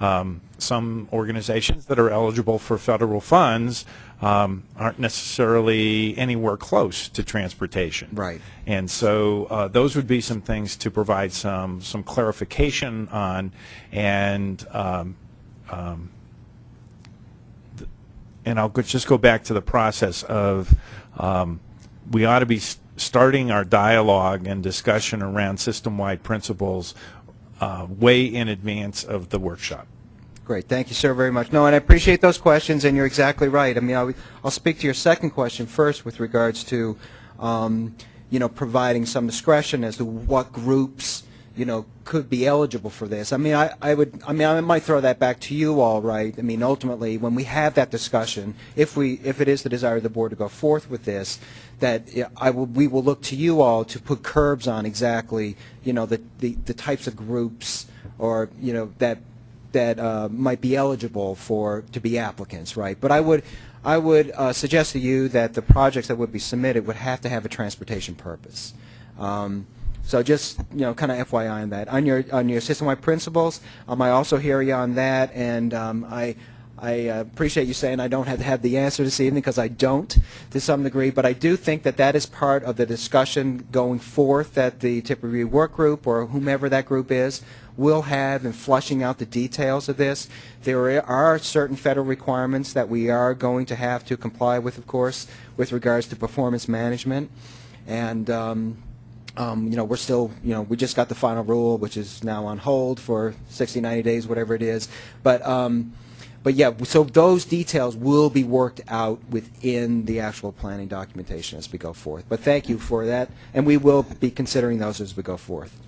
um, some organizations that are eligible for federal funds um, aren't necessarily anywhere close to transportation. Right. And so uh, those would be some things to provide some some clarification on and um, um, and I'll just go back to the process of, um, we ought to be starting our dialogue and discussion around system-wide principles uh, way in advance of the workshop. Great, thank you, sir, very much. No, and I appreciate those questions, and you're exactly right. I mean, I'll, I'll speak to your second question first with regards to, um, you know, providing some discretion as to what groups, you know, could be eligible for this. I mean, I, I would, I mean, I might throw that back to you all, right? I mean, ultimately, when we have that discussion, if we, if it is the desire of the board to go forth with this, that I will, we will look to you all to put curbs on exactly, you know, the, the, the types of groups or, you know, that that uh, might be eligible for to be applicants, right? But I would I would uh, suggest to you that the projects that would be submitted would have to have a transportation purpose. Um, so just you know, kind of FYI on that. On your on your system-wide principles, um, I also hear you on that, and um, I. I uh, appreciate you saying I don't have have the answer this evening because I don't to some degree, but I do think that that is part of the discussion going forth that the tip review work group or whomever that group is will have in flushing out the details of this. There are certain federal requirements that we are going to have to comply with, of course, with regards to performance management. And, um, um, you know, we're still, you know, we just got the final rule, which is now on hold for 60, 90 days, whatever it is. But, um, but yeah, so those details will be worked out within the actual planning documentation as we go forth. But thank you for that, and we will be considering those as we go forth.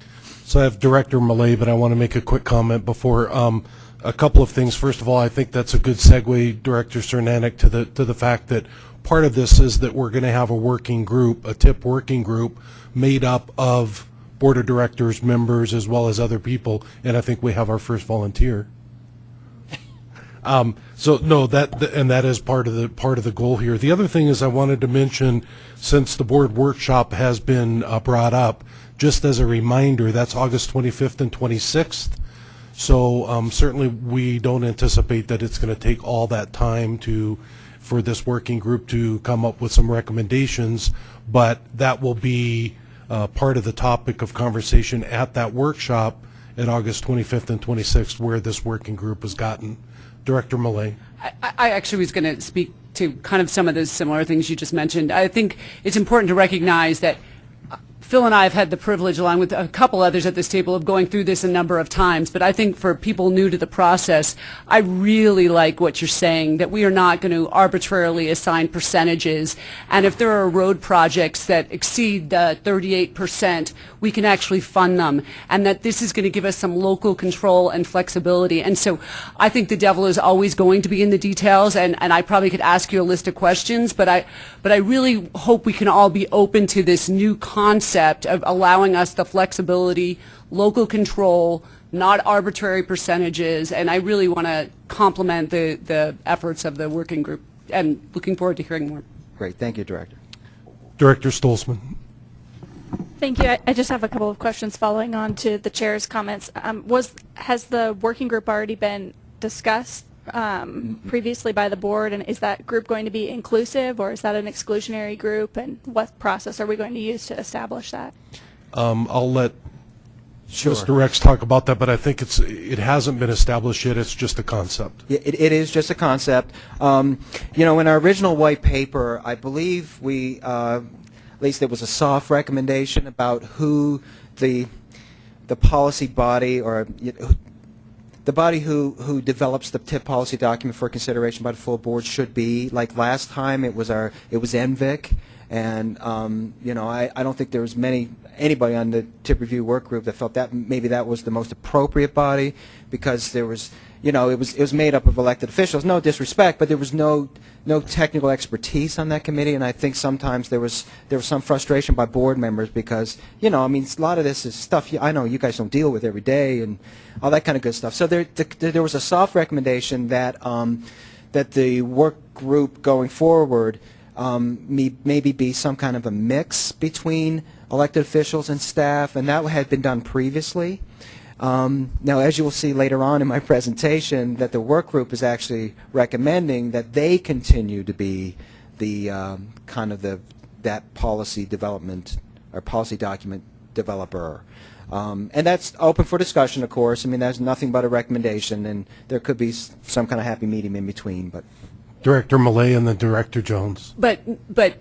So I have Director Malay, but I want to make a quick comment before. Um, a couple of things. First of all, I think that's a good segue, Director Cernanec, to the to the fact that part of this is that we're going to have a working group, a TIP working group, made up of board of directors, members, as well as other people, and I think we have our first volunteer. Um, so no, that th- and that is part of the part of the goal here. The other thing is I wanted to mention, since the board workshop has been uh, brought up, just as a reminder, that's August 25th and 26th. So um, certainly we don't anticipate that it's going to take all that time to for this working group to come up with some recommendations, but that will be uh, part of the topic of conversation at that workshop at August 25th and 26th, where this working group has gotten. Director Malay. I, I actually was going to speak to kind of some of those similar things you just mentioned. I think it's important to recognize that Phil and I have had the privilege, along with a couple others at this table, of going through this a number of times. But I think for people new to the process, I really like what you're saying, that we are not going to arbitrarily assign percentages. And if there are road projects that exceed the 38%, we can actually fund them. And that this is going to give us some local control and flexibility. And so I think the devil is always going to be in the details. And, and I probably could ask you a list of questions, but I, but I really hope we can all be open to this new concept of allowing us the flexibility, local control, not arbitrary percentages, and I really want to compliment the, the efforts of the working group, and looking forward to hearing more. Great, thank you, Director. Director Stolzman. Thank you. I, I just have a couple of questions following on to the chair's comments. Um, was has the working group already been discussed um, previously by the board, and is that group going to be inclusive, or is that an exclusionary group, and what process are we going to use to establish that? Um, I'll let Sure. Mr. Rex talk about that, but I think it's, it hasn't been established yet. It's just a concept. Yeah, It, it is just a concept. Um, you know, in our original white paper, I believe we, uh, at least there was a soft recommendation about who the the policy body or you know, the body who who develops the TIP policy document for consideration by the full board should be. Like last time, it was our it was MVIC, and um, you know, I, I don't think there was many anybody on the TIP review work group that felt that maybe that was the most appropriate body because there was you know, it was it was made up of elected officials. No disrespect, but there was no no technical expertise on that committee, and I think sometimes there was there was some frustration by board members because you know, I mean, a lot of this is stuff you, I know you guys don't deal with every day and all that kind of good stuff. So there the, there was a soft recommendation that um, that the work group going forward um, me, maybe be some kind of a mix between elected officials and staff, and that had been done previously. Um, now, as you will see later on in my presentation, that the work group is actually recommending that they continue to be the um, kind of the that policy development or policy document developer. Um, and that's open for discussion, of course. I mean, that's nothing but a recommendation, and there could be some kind of happy medium in between. But Director Malay and then Director Jones. But, but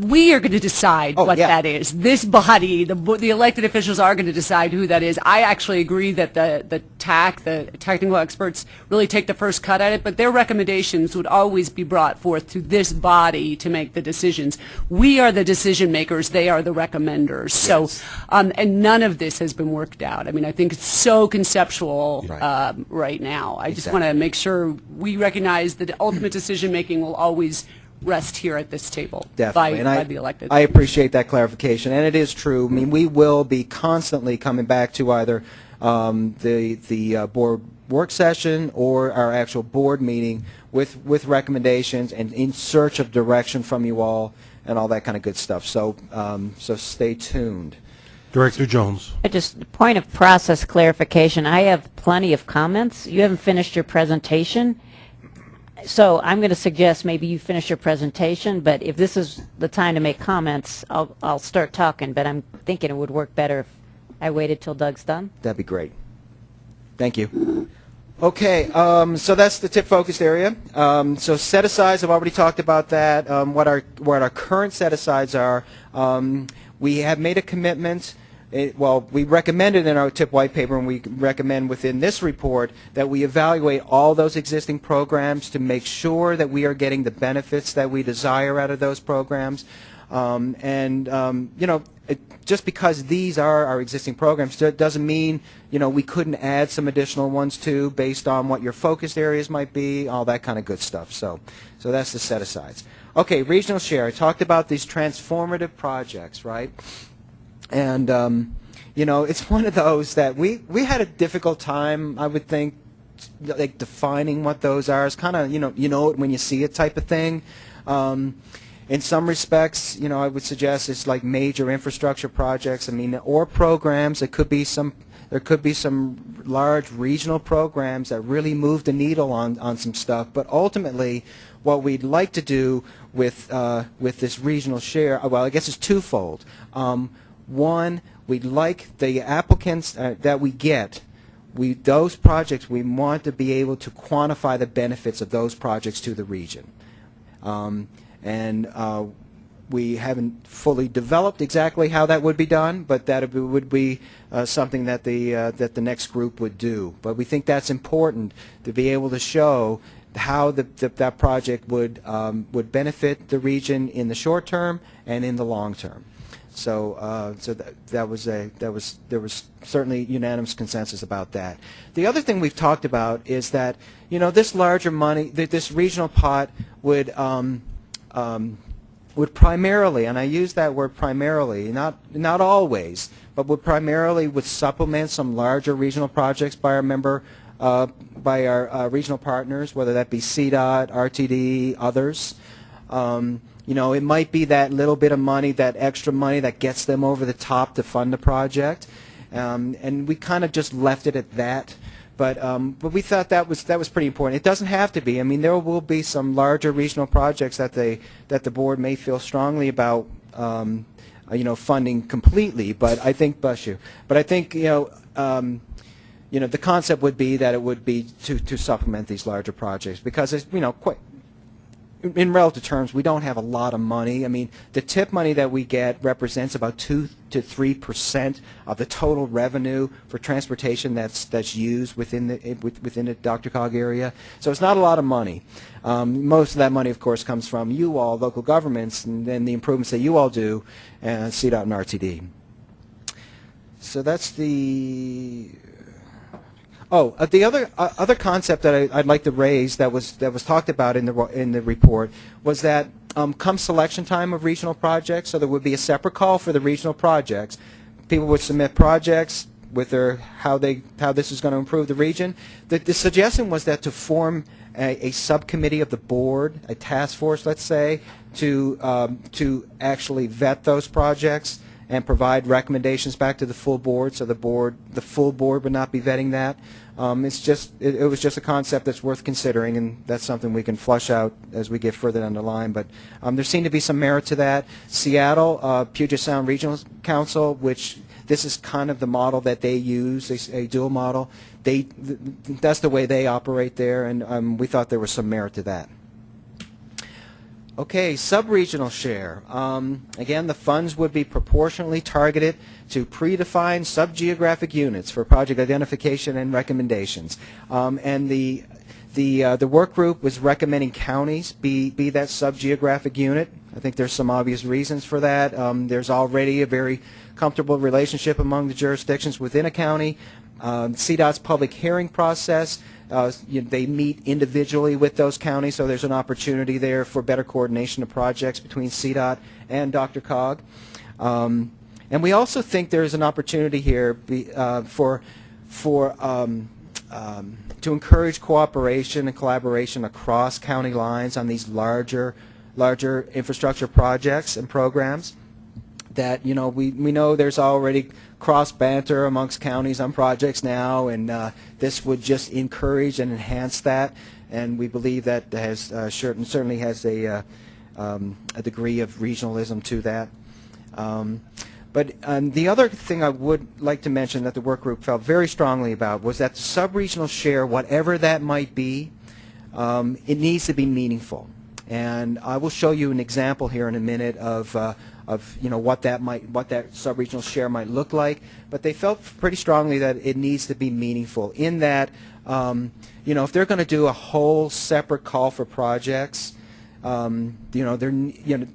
we are going to decide what yeah. that is. This body, the, the elected officials are going to decide who that is. I actually agree that the, the TAC, the technical experts, really take the first cut at it, but their recommendations would always be brought forth to this body to make the decisions. We are the decision makers, they are the recommenders. So, um, and none of this has been worked out. I mean, I think it's so conceptual Right. um, right now. I just want to make sure we recognize that ultimate decision making will always rest here at this table Definitely. by, and by I, the elected. I appreciate that clarification, and it is true. I mean, we will be constantly coming back to either um, the the uh, board work session or our actual board meeting with with recommendations and in search of direction from you all and all that kind of good stuff. So um, so stay tuned. Director Jones. I Just point of process clarification, I have plenty of comments. You haven't finished your presentation. So I'm going to suggest maybe you finish your presentation, but if this is the time to make comments, I'll, I'll start talking, but I'm thinking it would work better if I waited till Doug's done. That'd be great. Thank you. Okay, um, so that's the tip focused area. Um, so set asides, I've already talked about that. Um, what our what our current set asides are. Um, we have made a commitment. It, well, we recommended in our tip white paper, and we recommend within this report that we evaluate all those existing programs to make sure that we are getting the benefits that we desire out of those programs. Um, and um, you know, it, just because these are our existing programs doesn't mean you know we couldn't add some additional ones too, based on what your focused areas might be, all that kind of good stuff. So, so that's the set asides. Okay, regional share. I talked about these transformative projects, right? And um, you know, it's one of those that we we had a difficult time, I would think, like defining what those are. It's kind of you know you know it when you see it type of thing. Um, in some respects, you know, I would suggest it's like major infrastructure projects. I mean, or programs. It could be some. There could be some large regional programs that really move the needle on, on some stuff. But ultimately, what we'd like to do with uh, with this regional share, well, I guess it's twofold. Um, one, we'd like the applicants uh, that we get we those projects we want to be able to quantify the benefits of those projects to the region um, and uh, we haven't fully developed exactly how that would be done, but that would be uh, something that the uh, that the next group would do. But we think that's important to be able to show how the, the, that project would um, would benefit the region in the short term and in the long term. So, uh, so that, that was a that was there was certainly unanimous consensus about that. The other thing we've talked about is that you know this larger money, that this regional pot would um, um, would primarily, and I use that word primarily, not not always, but would primarily would supplement some larger regional projects by our member uh, by our uh, regional partners, whether that be CDOT, RTD, others. Um, you know, it might be that little bit of money, that extra money that gets them over the top to fund the project. Um, and we kind of just left it at that. But, um, but we thought that was, that was pretty important. It doesn't have to be. I mean, there will be some larger regional projects that, they, that the board may feel strongly about, um, you know, funding completely. But I think, bless you, but I think, you know, um, you know, the concept would be that it would be to, to supplement these larger projects because, it's, you know, quite, in relative terms, we don't have a lot of money. I mean, the tip money that we get represents about two to three percent of the total revenue for transportation that's that's used within the within the DRCOG area. So it's not a lot of money. Um, most of that money, of course, comes from you all, local governments, and then the improvements that you all do, and CDOT and RTD. So that's the Oh, uh, the other uh, other concept that I, would like to raise that was that was talked about in the in the report was that um, come selection time of regional projects, so there would be a separate call for the regional projects. People would submit projects with their how they how this is going to improve the region. The, the suggestion was that to form a, a, subcommittee of the board, a task force, let's say, to um, to actually vet those projects and provide recommendations back to the full board, so the board, the full board would not be vetting that. Um, it's just, it, it, was just a concept that's worth considering, and that's something we can flush out as we get further down the line. But um, there seemed to be some merit to that. Seattle, uh, Puget Sound Regional Council, which this is kind of the model that they use, a, a dual model. They, th that's the way they operate there, and um, we thought there was some merit to that. Okay, sub-regional share. Um, again, the funds would be proportionally targeted to predefined sub-geographic units for project identification and recommendations. Um, and the the uh, the work group was recommending counties be be that sub-geographic unit. I think there's some obvious reasons for that. Um, there's already a very comfortable relationship among the jurisdictions within a county. Um, CDOT's public hearing process uh, you know, they meet individually with those counties, so there's an opportunity there for better coordination of projects between CDOT and DRCOG. Um, and we also think there's an opportunity here be, uh, for, for um, um, to encourage cooperation and collaboration across county lines on these larger, larger infrastructure projects and programs. That you know, we we know there's already cross banter amongst counties on projects now, and uh, this would just encourage and enhance that. And we believe that has uh, certain, certainly has a, uh, um, a degree of regionalism to that. Um, but um, the other thing I would like to mention that the work group felt very strongly about was that the sub-regional share, whatever that might be, um, it needs to be meaningful. And I will show you an example here in a minute of, uh, of you know what that might what that sub-regional share might look like. But they felt pretty strongly that it needs to be meaningful in that um, you know if they're going to do a whole separate call for projects, um, you know there you know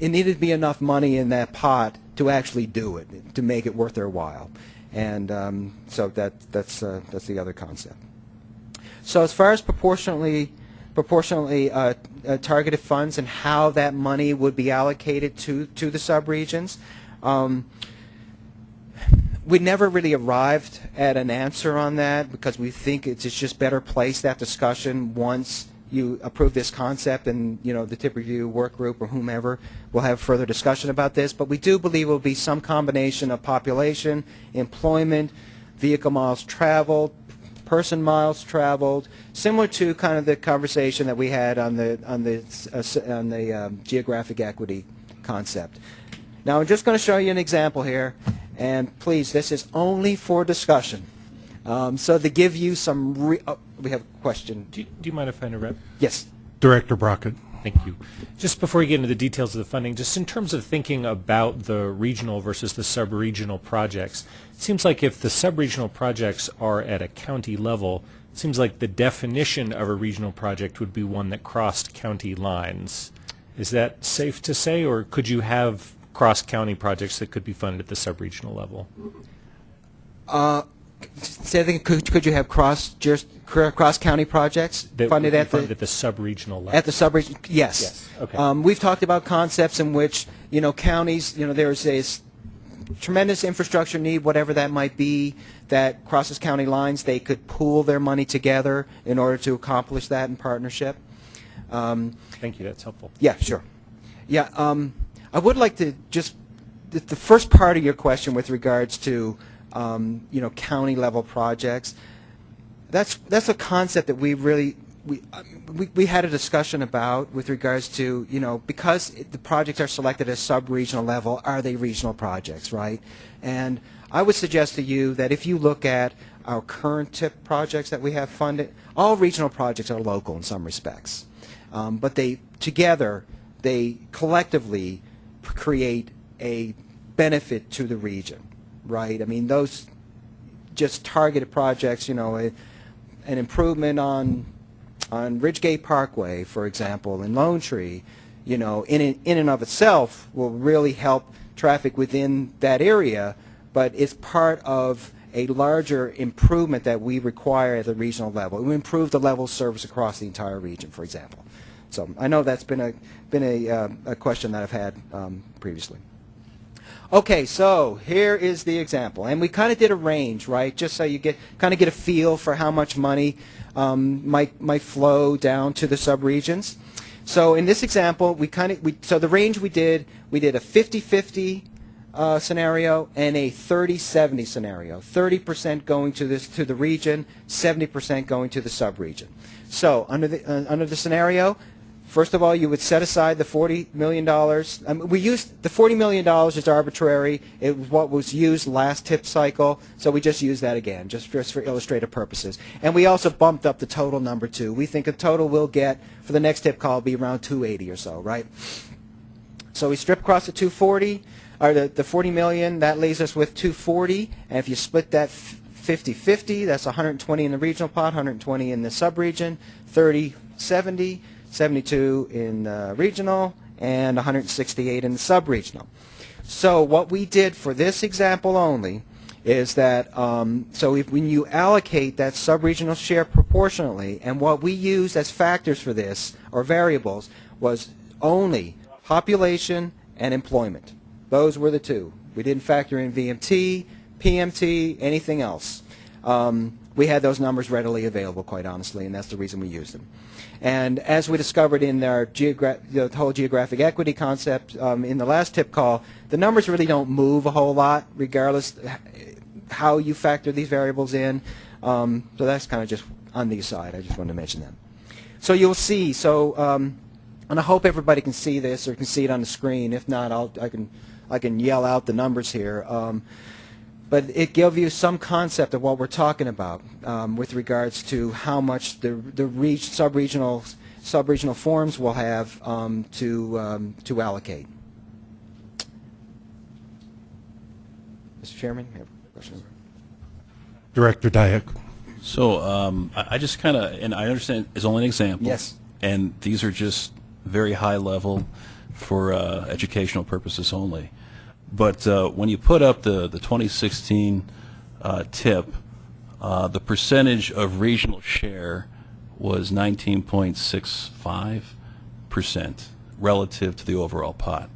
it needed to be enough money in that pot to actually do it to make it worth their while. And um, so that that's uh, that's the other concept. So as far as proportionally proportionally uh, uh, targeted funds and how that money would be allocated to, to the subregions. Um, we never really arrived at an answer on that because we think it's, it's just better place that discussion once you approve this concept and you know the tip review work group or whomever will have further discussion about this but we do believe it will be some combination of population employment vehicle miles traveled person miles traveled, similar to kind of the conversation that we had on the on the uh, on the um, geographic equity concept. Now I'm just going to show you an example here, and please, this is only for discussion. Um, so to give you some, re oh, we have a question. Do you, do you mind if I interrupt? Yes. Director Brockett. Thank you. Just before we get into the details of the funding, just in terms of thinking about the regional versus the sub-regional projects, it seems like if the sub-regional projects are at a county level, it seems like the definition of a regional project would be one that crossed county lines. Is that safe to say, or could you have cross-county projects that could be funded at the sub-regional level? Uh, say that could, could you have cross cross county projects That funded at the at the sub-regional level? at the sub-region? Yes. Yes, okay. Um, we've talked about concepts in which you know counties, you know, there's a tremendous infrastructure need, whatever that might be, that crosses county lines. They could pool their money together in order to accomplish that in partnership. Um, Thank you, that's helpful. yeah, sure. Yeah, um, I would like to just, the first part of your question with regards to, um, you know, county level projects, that's, that's a concept that we really, we, um, we, we had a discussion about with regards to, you know, because the projects are selected as sub-regional level, are they regional projects, right? And I would suggest to you that if you look at our current tip projects that we have funded, all regional projects are local in some respects. Um, but they, together, they collectively create a benefit to the region, right? I mean, those just targeted projects, you know, a, an improvement on on Ridgegate Parkway, for example, in Lone Tree, you know, in in in and of itself will really help traffic within that area, but it's part of a larger improvement that we require at the regional level. We improve the level of service across the entire region, for example. So I know that's been a been a, uh, a question that I've had um, previously. Okay, so here is the example, and we kind of did a range, right? Just so you get kind of get a feel for how much money um, might might flow down to the subregions. So in this example, we kind of we so the range we did we did a 50-50 uh, scenario and a 30-70 scenario. 30% going to this to the region, 70% going to the subregion. So under the uh, under the scenario, First of all, you would set aside the $40 million. Um, we used the $40 million is arbitrary. It was what was used last tip cycle, so we just use that again, just for, just for illustrative purposes. And we also bumped up the total number too. We think a total we'll get for the next tip call will be around 280 or so, right? So we strip across the 240, or the, the 40 million, that leaves us with 240. And if you split that 50-50, that's 120 in the regional pot, 120 in the subregion, 30-70. 72 in uh, regional, and 168 in the sub-regional. So what we did for this example only is that, um, so if, when you allocate that sub-regional share proportionally, and what we used as factors for this, or variables, was only population and employment. Those were the two. We didn't factor in VMT, PMT, anything else. Um, we had those numbers readily available, quite honestly, and that's the reason we used them. And as we discovered in our the whole geographic equity concept um, in the last tip call, the numbers really don't move a whole lot, regardless how you factor these variables in. Um, so that's kind of just on the aside. I just wanted to mention that. So you'll see. So, um, and I hope everybody can see this or can see it on the screen. If not, I'll, I can I can yell out the numbers here. Um, but it gives you some concept of what we're talking about um, with regards to how much the the reach, sub-regional sub-regional forms will have um, to um, to allocate. Mr. Chairman, you have a question? Director Diak. So um, I, I just kind of, and I understand it's only an example. Yes. And these are just very high level for uh, educational purposes only. But uh, when you put up the, the 2016 uh, tip, uh, the percentage of regional share was 19.65% relative to the overall pot.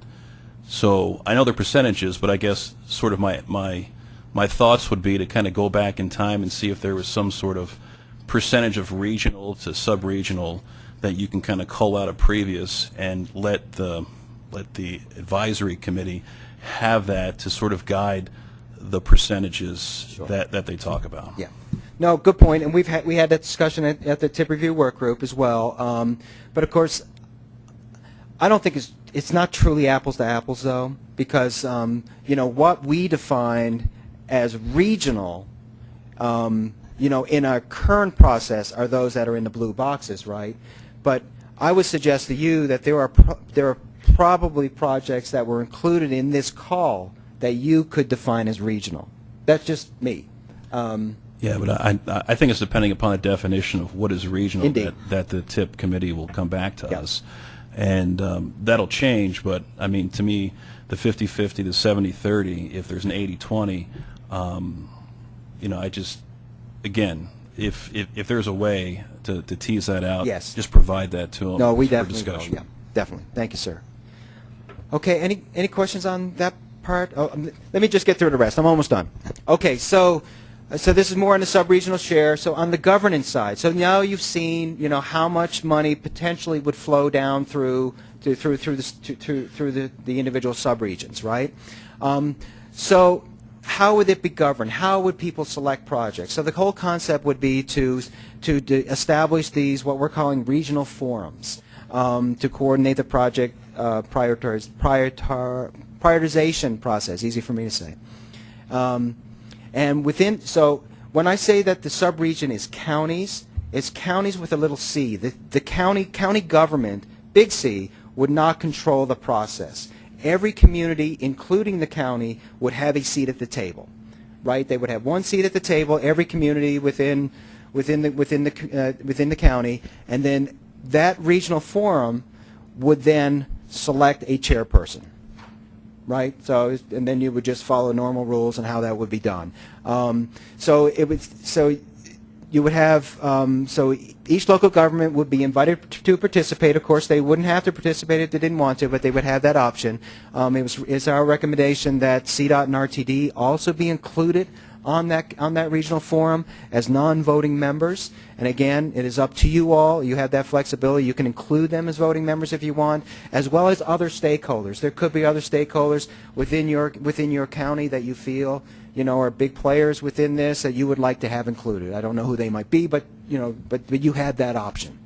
So I know they're percentages, but I guess sort of my, my, my thoughts would be to kind of go back in time and see if there was some sort of percentage of regional to sub-regional that you can kind of cull out of previous and let the, let the advisory committee have that to sort of guide the percentages that, that they talk about. Yeah. No, good point. And we've had we had that discussion at, at the tip review work group as well. Um, but of course, I don't think it's it's not truly apples to apples though, because um, you know what we define as regional, um, you know, in our current process are those that are in the blue boxes, right? But I would suggest to you that there are pro- there are probably projects that were included in this call that you could define as regional. That's just me. Um, Yeah, but I, I think it's depending upon the definition of what is regional that, that the TIP committee will come back to us. And um, that'll change, but I mean, to me, the 50-50, the 70-30, if there's an 80-20, um, you know, I just, again, if, if, if there's a way to, to tease that out, Yes. just provide that to them No, we for definitely will, discussion. yeah, definitely. Thank you, sir. Okay, any, any questions on that part? Oh, um, let me just get through the rest. I'm almost done. Okay, so, so this is more on the sub-regional share. So on the governance side, so now you've seen, you know, how much money potentially would flow down through, to, through, through the, to, to, through the, the individual sub-regions, right? Um, so how would it be governed? How would people select projects? So the whole concept would be to, to establish these, what we're calling regional forums, um, to coordinate the project uh, prioritar, prioritization process, easy for me to say. Um, and within, so when I say that the subregion is counties, it's counties with a little c. The, the county, county government, big C, would not control the process. Every community, including the county, would have a seat at the table, right? They would have one seat at the table, every community within, within the, within the, uh, within the county, and then that regional forum would then select a chairperson right? So, and then you would just follow normal rules and how that would be done. Um, so it would, so you would have, um, so each local government would be invited to participate. Of course, they wouldn't have to participate if they didn't want to, but they would have that option. Um, it was, it's our recommendation that CDOT and RTD also be included on that on that regional forum as non-voting members. And again, it is up to you all. You have that flexibility. You can include them as voting members if you want, as well as other stakeholders. There could be other stakeholders within your within your county that you feel you know are big players within this that you would like to have included. I don't know who they might be, but you know, but, but you have that option.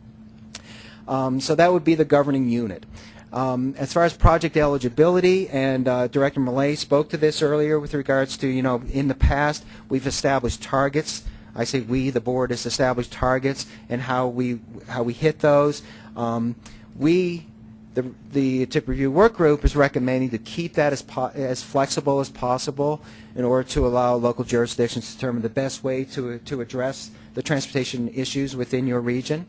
Um, so that would be the governing unit. Um, as far as project eligibility, and uh, Director Millet spoke to this earlier with regards to, you know, in the past, we've established targets. I say we, the board, has established targets and how we how we hit those. Um, we, the the tip review work group, is recommending to keep that as as flexible as possible in order to allow local jurisdictions to determine the best way to to address the transportation issues within your region.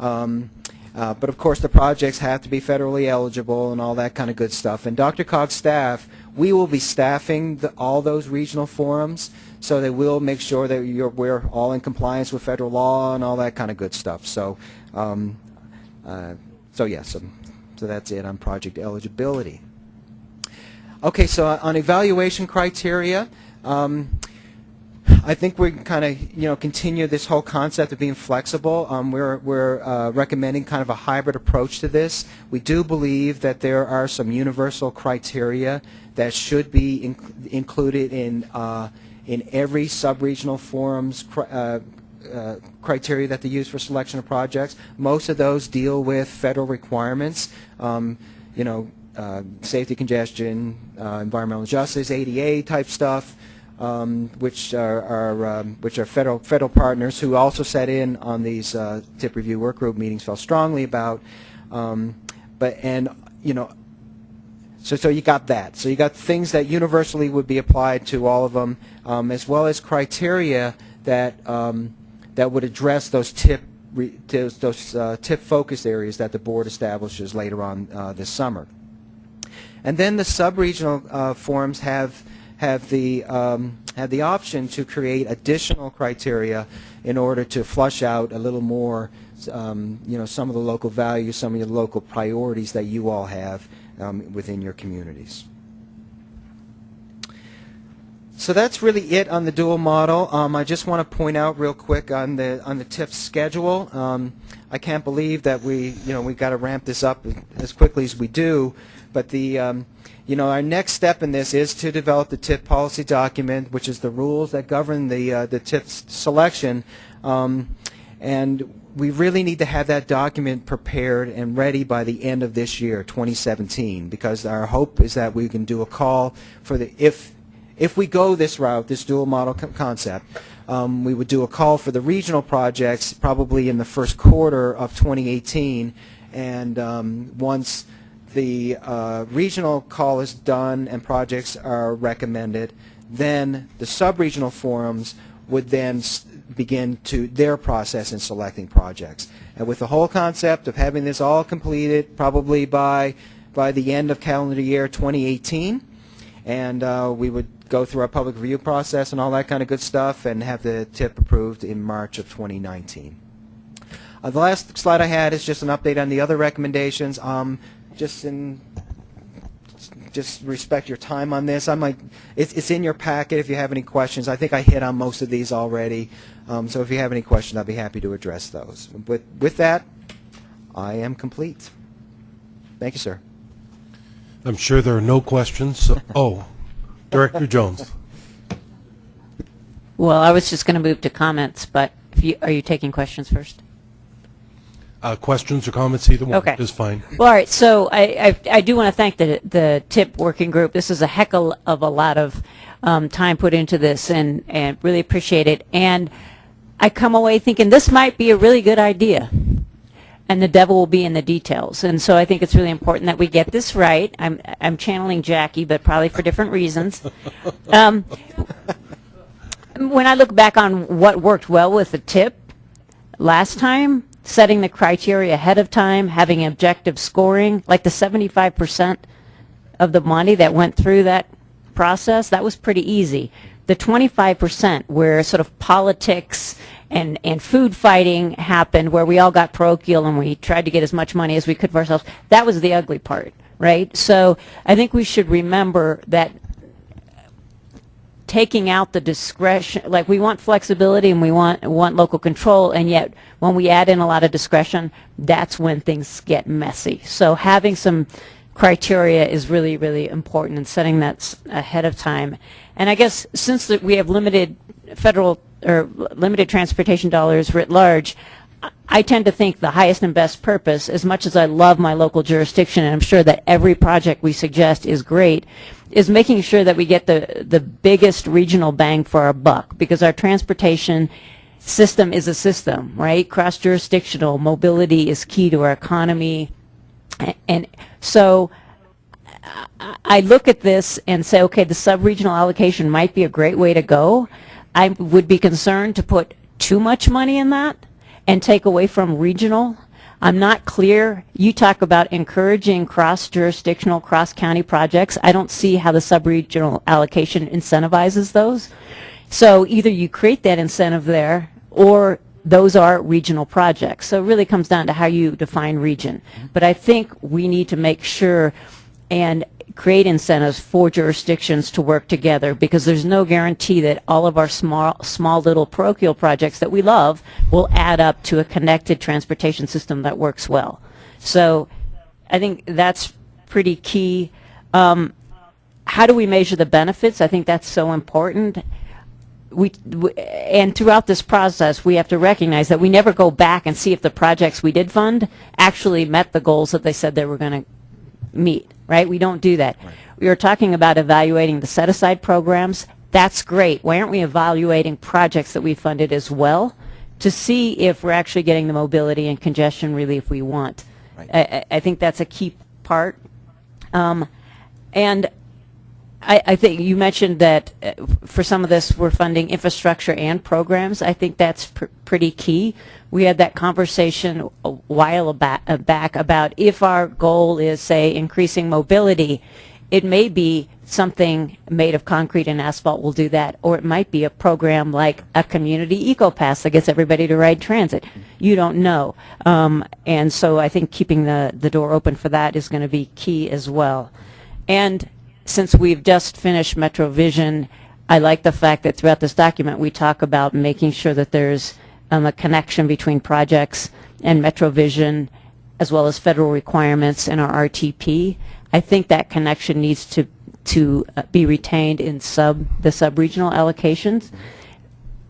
Um, uh, but of course, the projects have to be federally eligible and all that kind of good stuff. And DRCOG's staff, we will be staffing the, all those regional forums, so they will make sure that we're all in compliance with federal law and all that kind of good stuff. So, um, uh, so yes, so, so that's it on project eligibility. Okay, so on evaluation criteria, um, I think we kind of, you know, continue this whole concept of being flexible. Um, we're we're uh, recommending kind of a hybrid approach to this. We do believe that there are some universal criteria that should be in, included in uh, in every sub-regional forum's cri- uh, uh, criteria that they use for selection of projects. Most of those deal with federal requirements. Um, you know, uh, safety, congestion, uh, environmental justice, ADA type stuff um, which are, are um, which are federal federal partners who also sat in on these uh, tip review work group meetings felt strongly about. Um, but and you know, so so you got that. So you got things that universally would be applied to all of them, um, as well as criteria that um, that would address those tip re, those, those uh, tip focus areas that the board establishes later on uh, this summer. And then the sub-regional uh, forums have have the um, have the option to create additional criteria in order to flush out a little more, um, you know, some of the local values, some of the local priorities that you all have um, within your communities. So that's really it on the dual model. Um, I just want to point out real quick on the on the TIP schedule. Um, I can't believe that we you know we got to ramp this up as quickly as we do, but the um, you know our next step in this is to develop the TIP policy document, which is the rules that govern the uh, the TIP selection, um, and we really need to have that document prepared and ready by the end of this year, 2017, because our hope is that we can do a call for the if if we go this route, this dual model co- concept, um, we would do a call for the regional projects probably in the first quarter of 2018, and um, once the uh, regional call is done and projects are recommended, then the sub-regional forums would then begin to their process in selecting projects. And with the whole concept of having this all completed probably by by the end of calendar year 2018, and uh, we would go through our public review process and all that kind of good stuff and have the tip approved in March of 2019. Uh, the last slide I had is just an update on the other recommendations. Um, just in just respect your time on this. I might it's, it's in your packet if you have any questions. I think I hit on most of these already. Um, so if you have any questions, I'll be happy to address those. With with that, I am complete. Thank you, sir. I'm sure there are no questions. So, oh, Director Jones. Well, I was just going to move to comments, but if you, are you taking questions first? Uh, questions or comments, either one Okay. is fine. Well, all right. So I, I, I do want to thank the the TIP working group. This is a heck of of a lot of um, time put into this, and and really appreciate it. And I come away thinking this might be a really good idea. And the devil will be in the details. And so I think it's really important that we get this right. I'm I'm channeling Jackie, but probably for different reasons. Um, when I look back on what worked well with the tip last time, setting the criteria ahead of time, having objective scoring, like the 75% of the money that went through that process, that was pretty easy. The 25% where sort of politics and, and food fighting happened, where we all got parochial and we tried to get as much money as we could for ourselves, that was the ugly part, right? So I think we should remember that taking out the discretion, like we want flexibility and we want want local control, and yet when we add in a lot of discretion, that's when things get messy. So having some criteria is really, really important and setting that ahead of time. And I guess since that we have limited federal or limited transportation dollars writ large, I tend to think the highest and best purpose, as much as I love my local jurisdiction, and I'm sure that every project we suggest is great, is making sure that we get the, the biggest regional bang for our buck, because our transportation system is a system, right? Cross-jurisdictional, mobility is key to our economy, and so I- I look at this and say, okay, the sub-regional allocation might be a great way to go. I would be concerned to put too much money in that and take away from regional. I'm not clear. You talk about encouraging cross-jurisdictional, cross-county projects. I don't see how the sub-regional allocation incentivizes those. So either you create that incentive there, or those are regional projects. So it really comes down to how you define region. But I think we need to make sure and create incentives for jurisdictions to work together because there's no guarantee that all of our small, small little parochial projects that we love will add up to a connected transportation system that works well. So I think that's pretty key. Um, how do we measure the benefits? I think that's so important we, w- and throughout this process, we have to recognize that we never go back and see if the projects we did fund actually met the goals that they said they were going to meet, right? We don't do that. We are talking about evaluating the set-aside programs. That's great. Why aren't we evaluating projects that we funded as well to see if we're actually getting the mobility and congestion relief we want? I, I- I think that's a key part. Um, and I, I think you mentioned that uh, for some of this, we're funding infrastructure and programs. I think that's pr- pretty key. We had that conversation a while uh, back about if our goal is, say, increasing mobility, it may be something made of concrete and asphalt will do that, or it might be a program like a community eco pass that gets everybody to ride transit. You don't know. Um, and so I think keeping the, the door open for that is going to be key as well. And since we've just finished MetroVision, I like the fact that throughout this document, we talk about making sure that there's um, a connection between projects and MetroVision, as well as federal requirements in our RTP. I think that connection needs to to uh, be retained in sub the sub-regional allocations.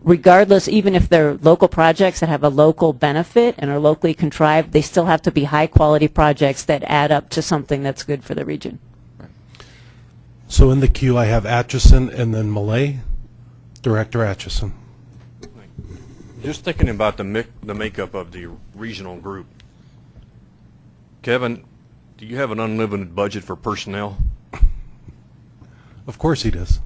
Regardless, even if they're local projects that have a local benefit and are locally contrived, they still have to be high-quality projects that add up to something that's good for the region. So in the queue, I have Atchison and then Millet. Director Atchison. Just thinking about the the makeup of the regional group. Kevin, do you have an unlimited budget for personnel? Of course he does.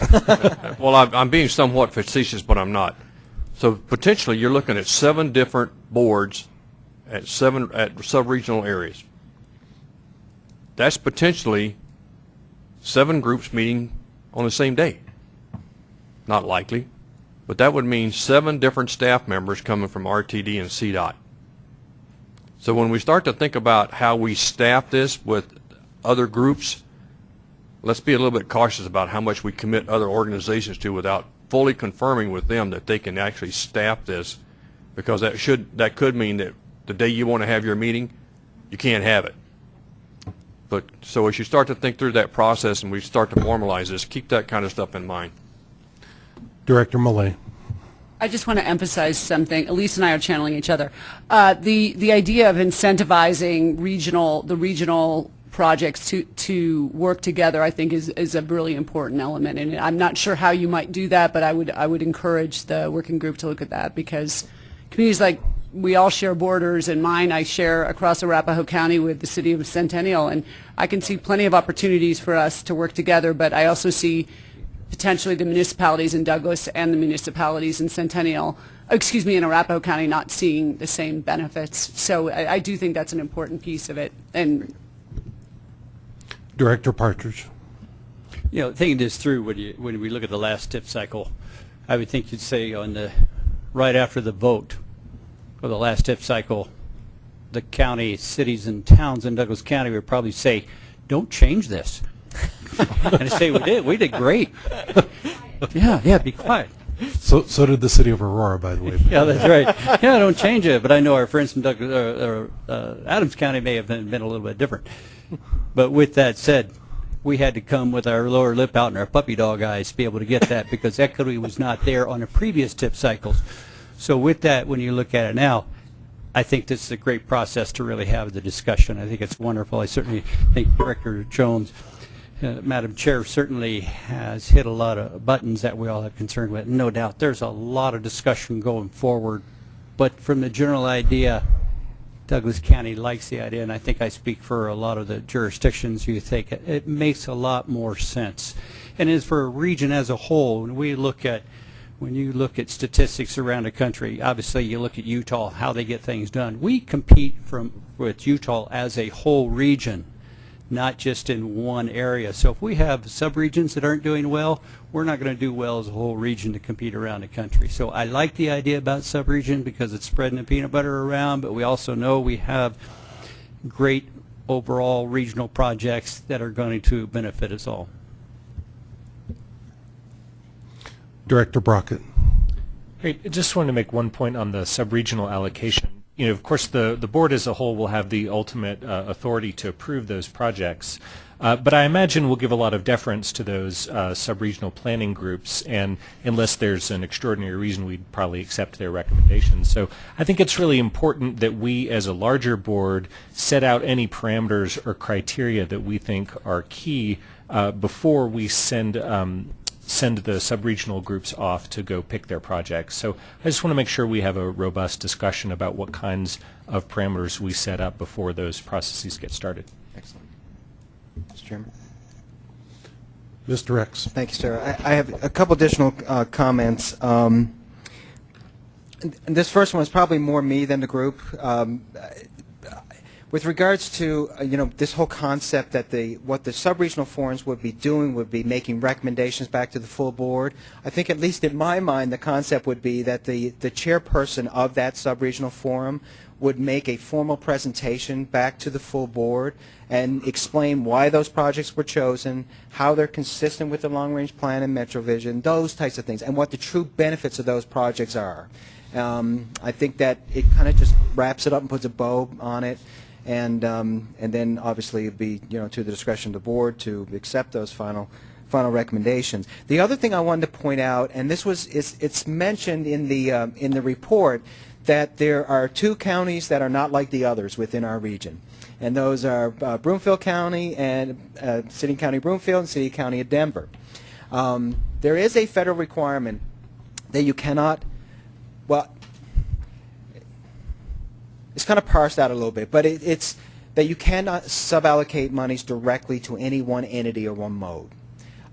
Well, I'm, I'm being somewhat facetious, but I'm not. So potentially, you're looking at seven different boards at seven, at sub-regional areas. That's potentially seven groups meeting on the same day. Not likely, but that would mean seven different staff members coming from RTD and CDOT. So when we start to think about how we staff this with other groups, let's be a little bit cautious about how much we commit other organizations to without fully confirming with them that they can actually staff this, because that should, that could mean that the day you want to have your meeting, you can't have it. But, so as you start to think through that process and we start to formalize this, keep that kind of stuff in mind. Director Millet. I just want to emphasize something. Elise and I are channeling each other. Uh, the the idea of incentivizing regional the regional projects to to work together, I think, is is a really important element. And I'm not sure how you might do that, but I would I would encourage the working group to look at that because communities like we all share borders, and mine I share across Arapahoe County with the city of Centennial, and I can see plenty of opportunities for us to work together. But I also see potentially the municipalities in Douglas and the municipalities in Centennial, excuse me, in Arapahoe County not seeing the same benefits. So I, I do think that's an important piece of it. And Director Partridge. You know, thinking this through, when you, when we look at the last tip cycle, I would think you'd say on the, right after the vote for the last tip cycle, the county, cities and towns in Douglas County would probably say, don't change this. and I say, we did, we did great. yeah, yeah, be quiet. So, so did the city of Aurora, by the way. Yeah, that's right. Yeah, don't change it. But I know our friends from Douglas, or, uh, uh, Adams County may have been, been a little bit different. But with that said, we had to come with our lower lip out and our puppy dog eyes to be able to get that because equity was not there on the previous tip cycles. So with that, when you look at it now, I think this is a great process to really have the discussion. I think it's wonderful. I certainly think Director Jones, uh, Madam Chair, certainly has hit a lot of buttons that we all have concern with. No doubt, there's a lot of discussion going forward. But from the general idea, Douglas County likes the idea, and I think I speak for a lot of the jurisdictions. You think it, it makes a lot more sense. And as for a region as a whole, when we look at when you look at statistics around the country, obviously you look at Utah, how they get things done. We compete from with Utah as a whole region, not just in one area. So if we have subregions that aren't doing well, we're not going to do well as a whole region to compete around the country. So I like the idea about subregion because it's spreading the peanut butter around, but we also know we have great overall regional projects that are going to benefit us all. Director Brockett. Great. I just wanted to make one point on the sub-regional allocation. You know, of course, the, the board as a whole will have the ultimate uh, authority to approve those projects. Uh, but I imagine we'll give a lot of deference to those uh, sub-regional planning groups, and unless there's an extraordinary reason, we'd probably accept their recommendations. So I think it's really important that we, as a larger board, set out any parameters or criteria that we think are key uh, before we send um, send the sub-regional groups off to go pick their projects. So I just want to make sure we have a robust discussion about what kinds of parameters we set up before those processes get started. Excellent. Mr. Chairman. Mr. Rex. Thank you, sir. I, I have a couple additional uh, comments. Um, and this first one is probably more me than the group. Um, with regards to uh, you know this whole concept that the what the subregional forums would be doing would be making recommendations back to the full board. I think at least in my mind the concept would be that the the chairperson of that subregional forum would make a formal presentation back to the full board and explain why those projects were chosen, how they're consistent with the long-range plan and MetroVision, those types of things, and what the true benefits of those projects are. Um, I think that it kind of just wraps it up and puts a bow on it and um, and then obviously it'd be you know to the discretion of the board to accept those final final recommendations. The other thing I wanted to point out, and this was it's, it's mentioned in the um, in the report that there are two counties that are not like the others within our region, and those are uh, Broomfield County and uh, City County Broomfield and City County of Denver. Um, there is a federal requirement that you cannot well it's kind of parsed out a little bit, but it, it's that you cannot suballocate monies directly to any one entity or one mode.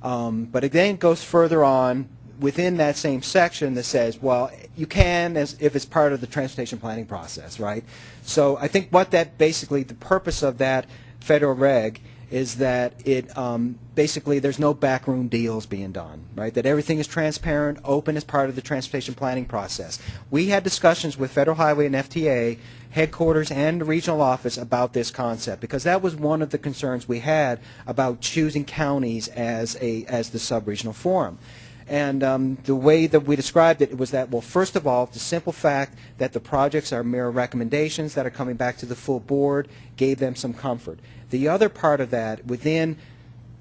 Um, but it then goes further on within that same section that says, well, you can as if it's part of the transportation planning process, right? So I think what that basically, the purpose of that federal reg is that it um, basically there's no backroom deals being done, right? That everything is transparent, open as part of the transportation planning process. We had discussions with Federal Highway and FTA headquarters and the regional office about this concept because that was one of the concerns we had about choosing counties as a as the sub-regional forum. And um, the way that we described it was that, well, first of all, the simple fact that the projects are mere recommendations that are coming back to the full board gave them some comfort. The other part of that, within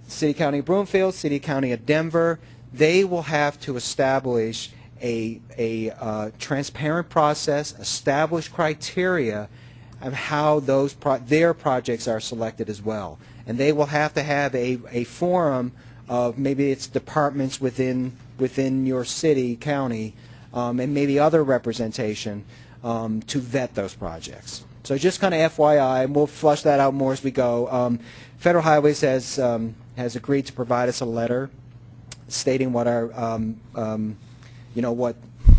City County of Broomfield, City County of Denver, they will have to establish a, a uh, transparent process, establish criteria of how those pro their projects are selected as well. And they will have to have a, a forum of maybe it's departments within within your city, county, um, and maybe other representation um, to vet those projects. So just kind of FYI, and we'll flush that out more as we go. Um, Federal Highways has um, has agreed to provide us a letter stating what our um, um, you know what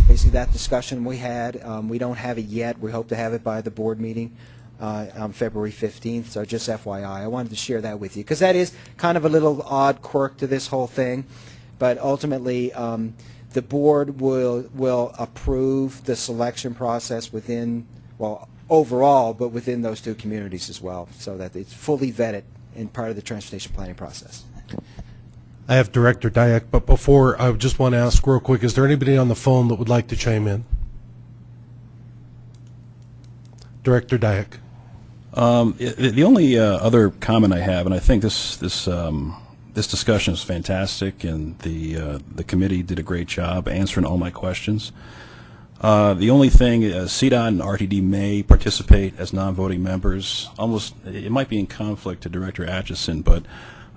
basically that discussion we had. Um, we don't have it yet. We hope to have it by the board meeting uh, on February 15th. So just FYI, I wanted to share that with you because that is kind of a little odd quirk to this whole thing. But ultimately, um, the board will will approve the selection process within well overall, but within those two communities as well, so that it's fully vetted in part of the transportation planning process. I have Director Diak, but before, I just want to ask real quick, is there anybody on the phone that would like to chime in? Director Diak. Um, the only uh, other comment I have, and I think this this um, this discussion is fantastic, and the uh, the committee did a great job answering all my questions. Uh, the only thing, uh, CDOT and RTD may participate as non-voting members. Almost, it might be in conflict to Director Atchison, but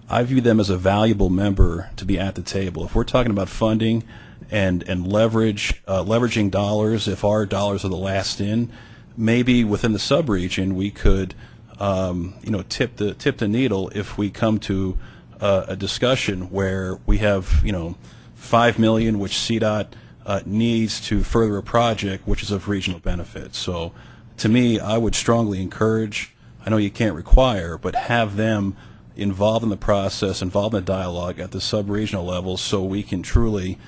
I view them as a valuable member to be at the table. If we're talking about funding and and leverage uh, leveraging dollars, if our dollars are the last in, maybe within the subregion we could, um, you know, tip the tip the needle if we come to uh, a discussion where we have, you know, five million which CDOT uh, needs to further a project which is of regional benefit. So, to me, I would strongly encourage. I know you can't require, but have them involved in the process, involved in the dialogue at the sub-regional level, so we can truly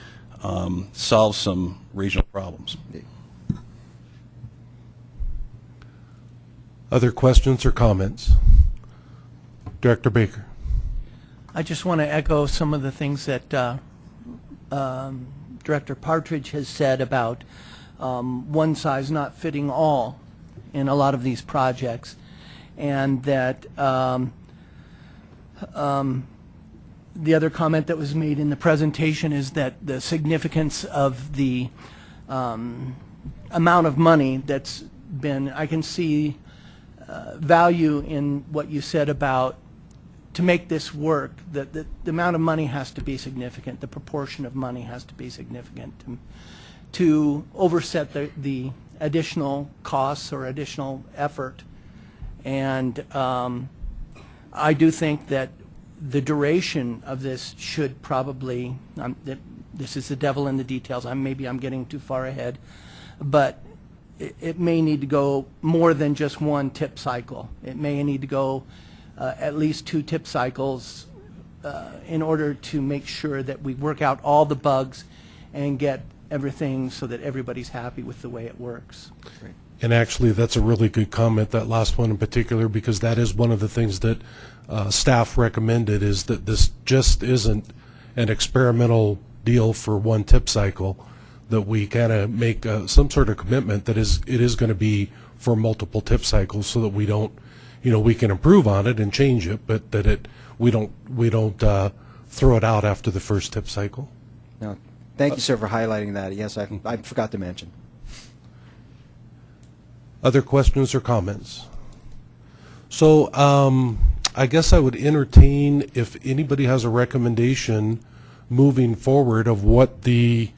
um, solve some regional problems. Other questions or comments? Director Baker. I just want to echo some of the things that uh, um, Director Partridge has said about um, one size not fitting all in a lot of these projects, and that um, um, the other comment that was made in the presentation is that the significance of the um, amount of money that's been, I can see uh, value in what you said about to make this work, that the, the amount of money has to be significant, the proportion of money has to be significant to, to overset the, the additional costs or additional effort. And um, I do think that the duration of this should probably, um, this is the devil in the details, I'm, maybe I'm getting too far ahead, but it, it may need to go more than just one tip cycle. It may need to go uh, at least two tip cycles uh, in order to make sure that we work out all the bugs and get everything so that everybody's happy with the way it works. And actually, that's a really good comment, that last one in particular, because that is one of the things that uh, staff recommended, is that this just isn't an experimental deal for one tip cycle, that we kind of make uh, some sort of commitment that is, it is going to be for multiple tip cycles so that we don't, you know, we can improve on it and change it, but that it, we don't, we don't uh, throw it out after the first tip cycle. No, thank you, sir, for highlighting that. Yes, I, I forgot to mention. Other questions or comments? So um, I guess I would entertain if anybody has a recommendation moving forward of what the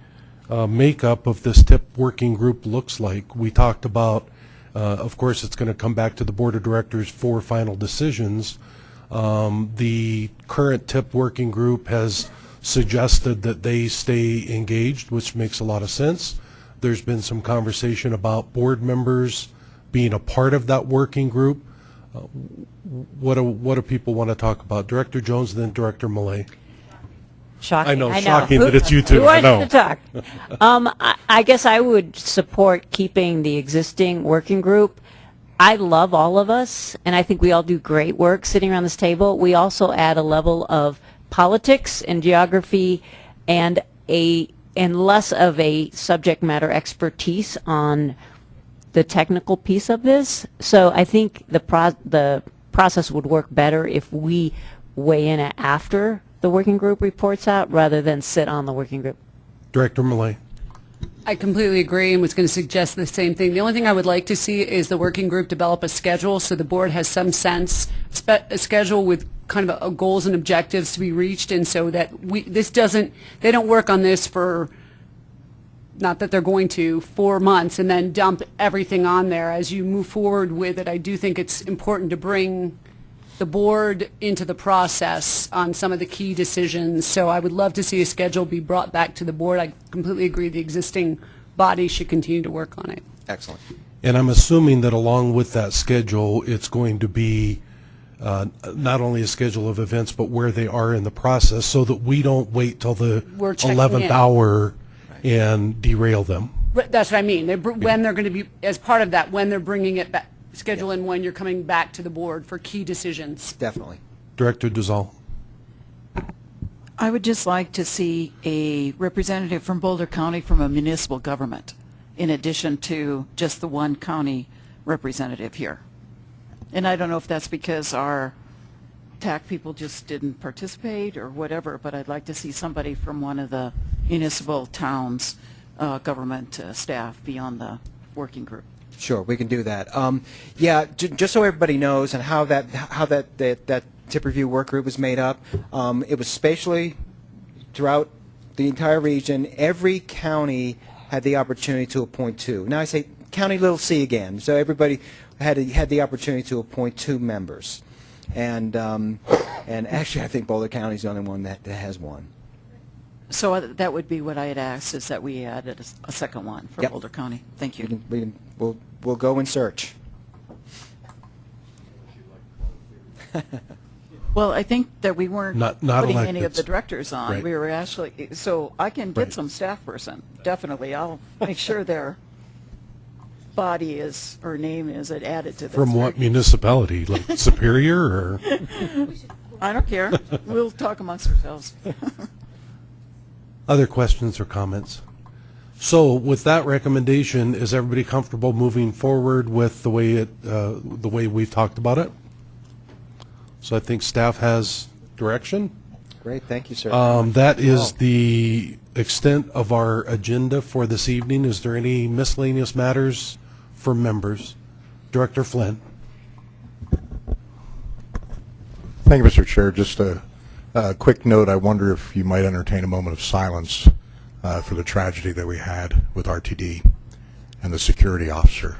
uh, makeup of this TIP working group looks like. We talked about Uh, Of course, it's going to come back to the Board of Directors for final decisions. Um, The current TIP working group has suggested that they stay engaged, which makes a lot of sense. There's been some conversation about board members being a part of that working group. Uh, What do, what do people want to talk about? Director Jones, then Director Millet. Shocking. I know, shocking that it's you two, Who I wants know. to talk? Um, I, I guess I would support keeping the existing working group. I love all of us, and I think we all do great work sitting around this table. We also add a level of politics and geography and a and less of a subject matter expertise on the technical piece of this. So I think the pro- the process would work better if we weigh in after the working group reports out rather than sit on the working group. Director Millet. I completely agree and was going to suggest the same thing. The only thing I would like to see is the working group develop a schedule so the board has some sense, a schedule with kind of a, goals and objectives to be reached and so that we, this doesn't, they don't work on this for, not that they're going to, four months and then dump everything on there. As you move forward with it, I do think it's important to bring the board into the process on some of the key decisions. So I would love to see a schedule be brought back to the board. I completely agree the existing body should continue to work on it. Excellent. And I'm assuming that along with that schedule, it's going to be uh, not only a schedule of events, but where they are in the process, so that we don't wait till the 11th in. hour and derail them. But That's what I mean. They're br- When they're going to be, as part of that, when they're bringing it back, schedule in when you're coming back to the board for key decisions. Definitely. Director Duzal. I would just like to see a representative from Boulder County from a municipal government, in addition to just the one county representative here. And I don't know if that's because our TAC people just didn't participate or whatever, but I'd like to see somebody from one of the municipal towns' uh, government uh, staff be on the working group. Sure, we can do that. Um, yeah, j- just so everybody knows and how that how that that, that TIP review work group was made up, um, it was spatially throughout the entire region. Every county had the opportunity to appoint two. Now I say county little c again. So everybody had had the opportunity to appoint two members, and um, and actually I think Boulder County is the only one that, that has one. So uh, that would be what I had asked, is that we added a second one for Yep. Boulder County. Thank We you. can, we can, we'll we'll go and search. Well, I think that we weren't Not- not putting any of elected. the directors on. Right. We were actually, so I can Right. get some staff person, definitely. I'll make sure their body is, or name is added to this. From what municipality? Like Superior or? I don't care. We'll talk amongst ourselves. Other questions or comments? So with that recommendation, is everybody comfortable moving forward with the way it, uh, the way we've talked about it? So I think staff has direction. Great, thank you, sir. Um, That is the extent of our agenda for this evening. Is there any miscellaneous matters for members? Director Flynn? Thank you, Mr. Chair. Just a, a quick note. I wonder if you might entertain a moment of silence uh, for the tragedy that we had with RTD and the security officer,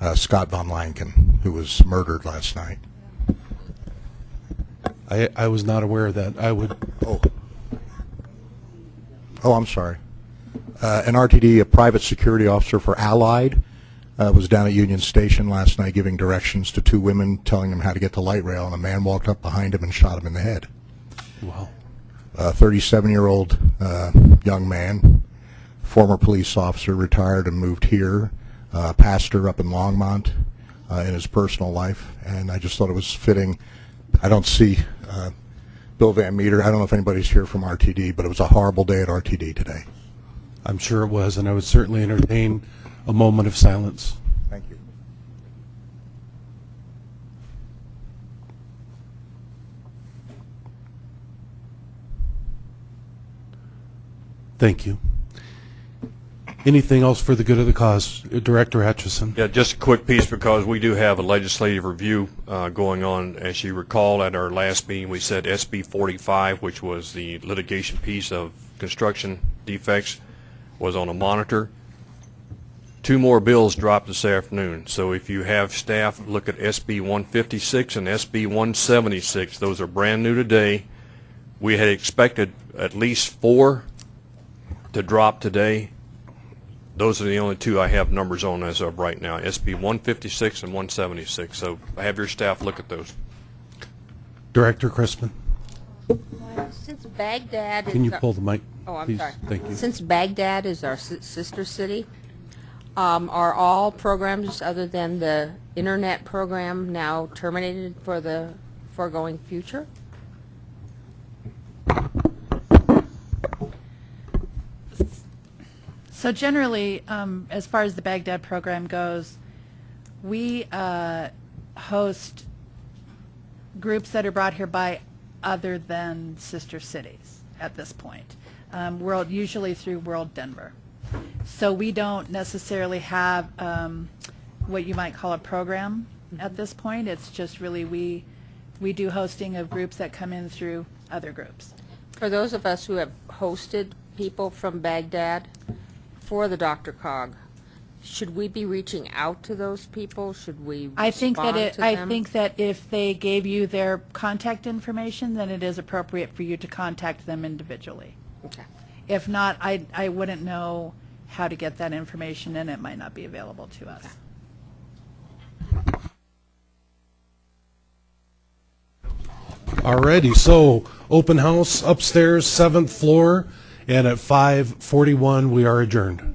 uh, Scott Von Lanken, who was murdered last night. I, I was not aware of that. I would, Oh. Oh, I'm sorry. Uh, an RTD, a private security officer for Allied, uh, was down at Union Station last night giving directions to two women, telling them how to get to light rail, and a man walked up behind him and shot him in the head. wow. A 37-year-old uh, young man, former police officer, retired and moved here, uh, pastor up in Longmont uh, in his personal life, and I just thought it was fitting. I don't see uh, Bill Van Meter. I don't know if anybody's here from RTD, but it was a horrible day at RTD today. I'm sure it was, and I would certainly entertain a moment of silence. Thank you. Thank you. Anything else for the good of the cause? Director Atchison? Yeah, just a quick piece because we do have a legislative review uh, going on. As you recall, at our last meeting, we said SB 45, which was the litigation piece of construction defects, was on a monitor. Two more bills dropped this afternoon, so if you have staff, look at SB 156 and SB 176. Those are brand new today. We had expected at least four to drop today. Those are the only two I have numbers on as of right now, SB 156 and 176. So have your staff look at those. Director Chrisman. Since Baghdad is... Can you our- pull the mic, Oh, I'm please? sorry. Thank you. Since Baghdad is our si- sister city, um, are all programs other than the internet program now terminated for the foregoing future? So generally, um, as far as the Baghdad program goes, we uh, host groups that are brought here by other than sister cities at this point. Um, World, usually through World Denver. So we don't necessarily have um, what you might call a program at this point. It's just really we we do hosting of groups that come in through other groups. For those of us who have hosted people from Baghdad for the DRCOG, should we be reaching out to those people? Should we I think that respond it, to I them? think that if they gave you their contact information, then it is appropriate for you to contact them individually. Okay. If not, I, I wouldn't know how to get that information and it might not be available to us. Alrighty, so open house upstairs, seventh floor, and at 5:41 we are adjourned.